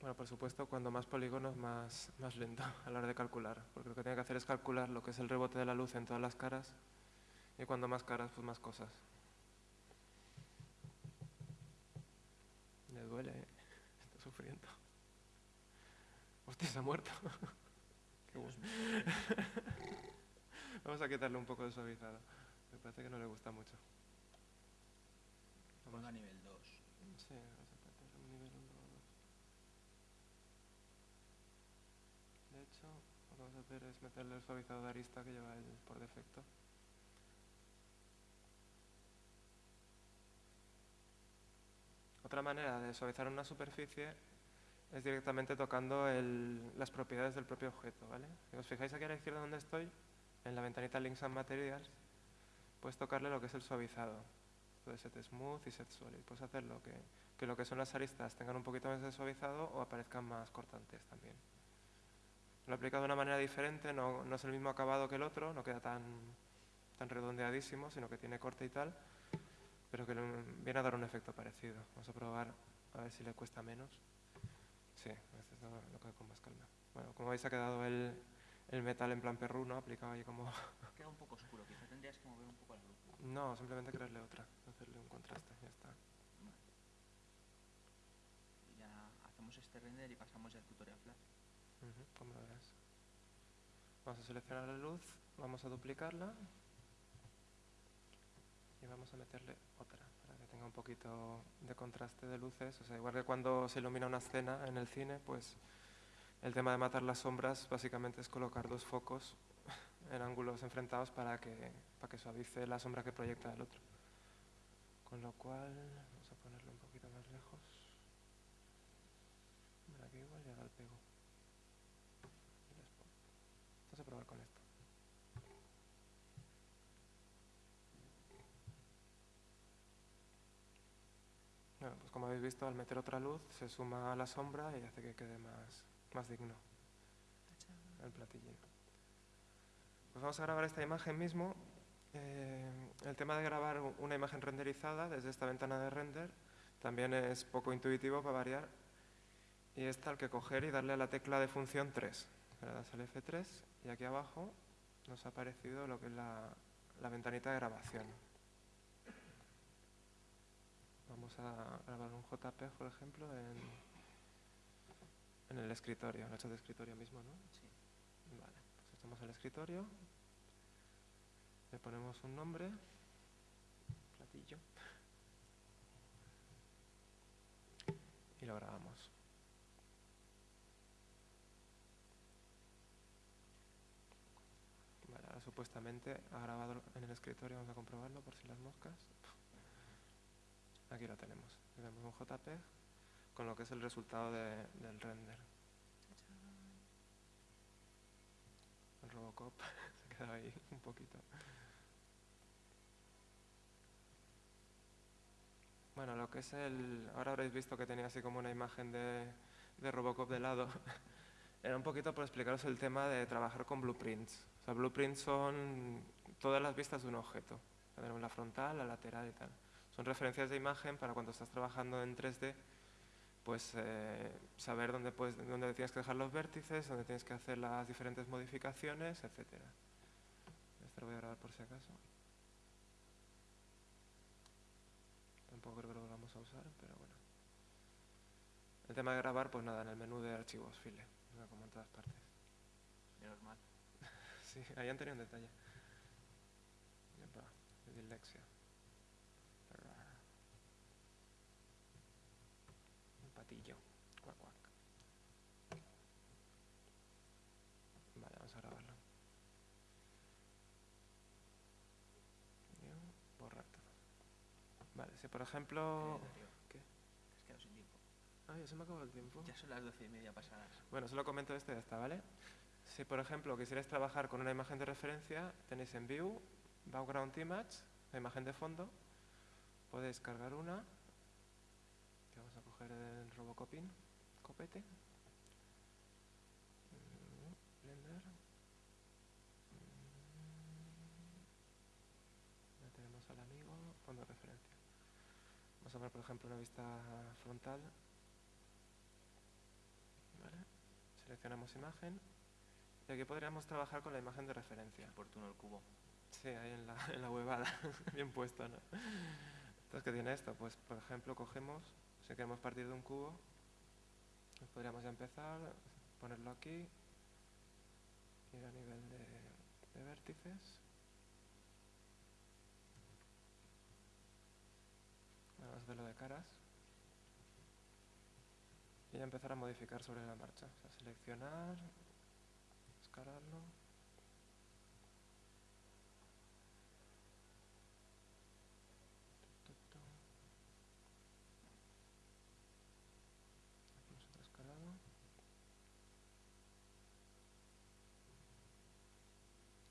C: Bueno, por supuesto, cuando más polígonos, más, más lento a la hora de calcular, porque lo que tiene que hacer es calcular lo que es el rebote de la luz en todas las caras, y cuando más caras, pues más cosas. Le duele, ¿eh? está sufriendo. Hostia, se ha muerto. Qué bueno. Vamos a quitarle un poco de suavizado. Me parece que no le gusta mucho. Vamos.
D: ponga nivel 2.
C: Sí, vamos a meter un nivel 1 o 2. De hecho, lo que vamos a es meterle el suavizado de arista que lleva él por defecto. Otra manera de suavizar una superficie es directamente tocando las propiedades del propio objeto, ¿vale? Si os fijáis aquí a la izquierda donde estoy, en la ventanita Links and Materials, puedes tocarle lo que es el suavizado. Puede set smooth y set solid. Puedes hacerlo que, que lo que son las aristas tengan un poquito más de suavizado o aparezcan más cortantes también. Lo he aplicado de una manera diferente, no, no es el mismo acabado que el otro, no queda tan, tan redondeadísimo, sino que tiene corte y tal, pero que viene a dar un efecto parecido. Vamos a probar a ver si le cuesta menos. Sí, este es lo, que con más calma. Bueno, como veis ha quedado el, el metal en plan perruno, aplicado ahí como...
D: Queda un poco oscuro, quizá tendrías que mover un poco la luz.
C: No, simplemente crearle otra, hacerle un contraste, ya está.
D: Y ya hacemos este render y pasamos ya al tutorial Flash.
C: Ujú, Vamos a seleccionar la luz, vamos a duplicarla y vamos a meterle otra para que tenga un poquito de contraste de luces. O sea, igual que cuando se ilumina una escena en el cine, pues el tema de matar las sombras básicamente es colocar dos focos en ángulos enfrentados para que, para que suavice la sombra que proyecta el otro. Con lo cual, vamos a ponerlo un poquito más lejos. Mira, aquí igual llega el pego. Y les pongo. Vamos a probar con esto. Bueno, pues como habéis visto, al meter otra luz se suma a la sombra y hace que quede más, más digno el platillín. Pues vamos a grabar esta imagen mismo. Eh, el tema de grabar una imagen renderizada desde esta ventana de render también es poco intuitivo para variar y es tal que coger y darle a la tecla de función 3. Le das al F3 y aquí abajo nos ha aparecido lo que es la, la ventanita de grabación. Vamos a grabar un JPEG, por ejemplo, en, en el escritorio, en el chat de escritorio mismo, ¿no?
D: Sí.
C: Vale, pues estamos al escritorio, le ponemos un nombre, platillo, y lo grabamos. Vale, ahora supuestamente ha grabado en el escritorio, vamos a comprobarlo por si las moscas. Aquí lo tenemos, tenemos un JPEG con lo que es el resultado de- del render. El Robocop se queda ahí un poquito. Bueno, lo que es el... Ahora habréis visto que tenía así como una imagen de, de Robocop de lado. Era un poquito por explicaros el tema de trabajar con blueprints. O sea, blueprints son todas las vistas de un objeto. Tenemos la frontal, la lateral y tal. Son referencias de imagen para cuando estás trabajando en 3D, pues eh, saber dónde, puedes, dónde tienes que dejar los vértices, dónde tienes que hacer las diferentes modificaciones, etcétera. Este lo voy a grabar por si acaso. Tampoco creo que lo vamos a usar, pero bueno. El tema de grabar, pues nada, en el menú de archivos, file, como en todas partes.
D: Menos mal.
C: Sí, ahí han tenido un detalle. Dislexia. Un patillo. Cuac, cuac. Vale, vamos a grabarlo. Borrar todo. Vale, si por ejemplo... ¿Qué?
D: te has quedado sin tiempo.
C: Ah, ya se me acabó el tiempo.
D: Ya son las doce y media pasadas.
C: Bueno, solo comento esto y ya está, ¿vale? Si, por ejemplo, quisierais trabajar con una imagen de referencia, tenéis en View, Background Image, la imagen de fondo. Podéis cargar una. Vamos a coger el Robocopin, copete. Mm, Blender. Mm. Ya tenemos al amigo, fondo de referencia. Vamos a ver, por ejemplo, una vista frontal. Seleccionamos imagen y aquí podríamos trabajar con la imagen de referencia.
D: Oportuno el cubo.
C: Sí, ahí en la, en la huevada, bien puesto, ¿no? Entonces, ¿qué tiene esto? Pues, por ejemplo, cogemos, si queremos partir de un cubo, pues podríamos ya empezar, ponerlo aquí, ir a nivel de, de vértices. Vamos a hacerlo de caras. Y ya empezar a modificar sobre la marcha. O sea, seleccionar, escalado.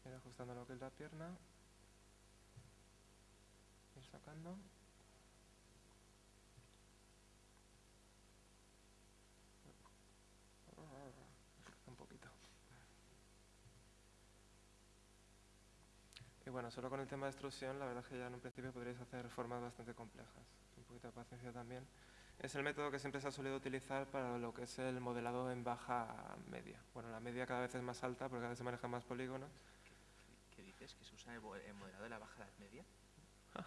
C: Ir ajustando lo que es la pierna. Ir sacando. un poquito. Y bueno, solo con el tema de extrusión, la verdad es que ya en un principio podríais hacer formas bastante complejas. Un poquito de paciencia también. es el método que siempre se ha solido utilizar para lo que es el modelado en baja media. Bueno, la media cada vez es más alta porque cada vez se manejan más polígonos.
D: ¿Qué dices? ¿Que se usa el mo- el modelado de la baja edad media?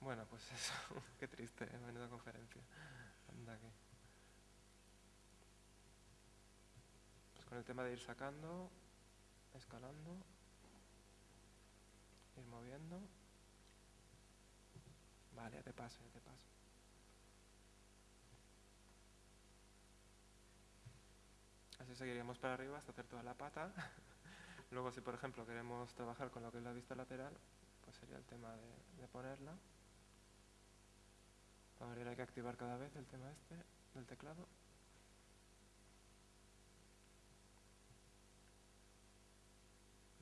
C: Bueno, pues eso, qué triste, ¿eh? menuda conferencia. Anda que. Pues con el tema de ir sacando, escalando, ir moviendo. Vale, te paso, te paso. Así seguiríamos para arriba hasta hacer toda la pata. Luego, si por ejemplo queremos trabajar con lo que es la vista lateral, pues sería el tema de, de ponerla. Ahora hay que activar cada vez el tema este del teclado.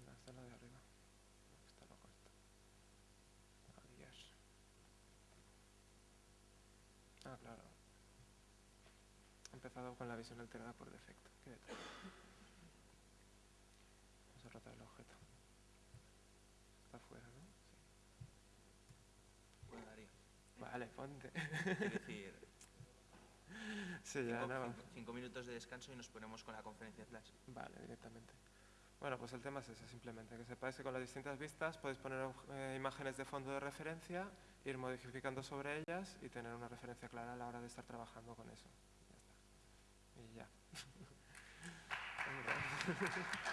C: No, esta es la de arriba. Está loco esto. Oh, Dios. Ah, claro. Empezado con la visión alterada por defecto. Vamos a rotar el objeto. Está fuera, ¿no? Sí.
D: Bueno, Darío.
C: Vale, ponte.
D: Es decir,
C: sí, ya
D: cinco,
C: no.
D: cinco- cinco minutos de descanso y nos ponemos con la conferencia de Flash.
C: Vale, directamente. Bueno, pues el tema es ese, simplemente, que sepáis que con las distintas vistas podéis poner eh, imágenes de fondo de referencia, ir modificando sobre ellas y tener una referencia clara a la hora de estar trabajando con eso. Ya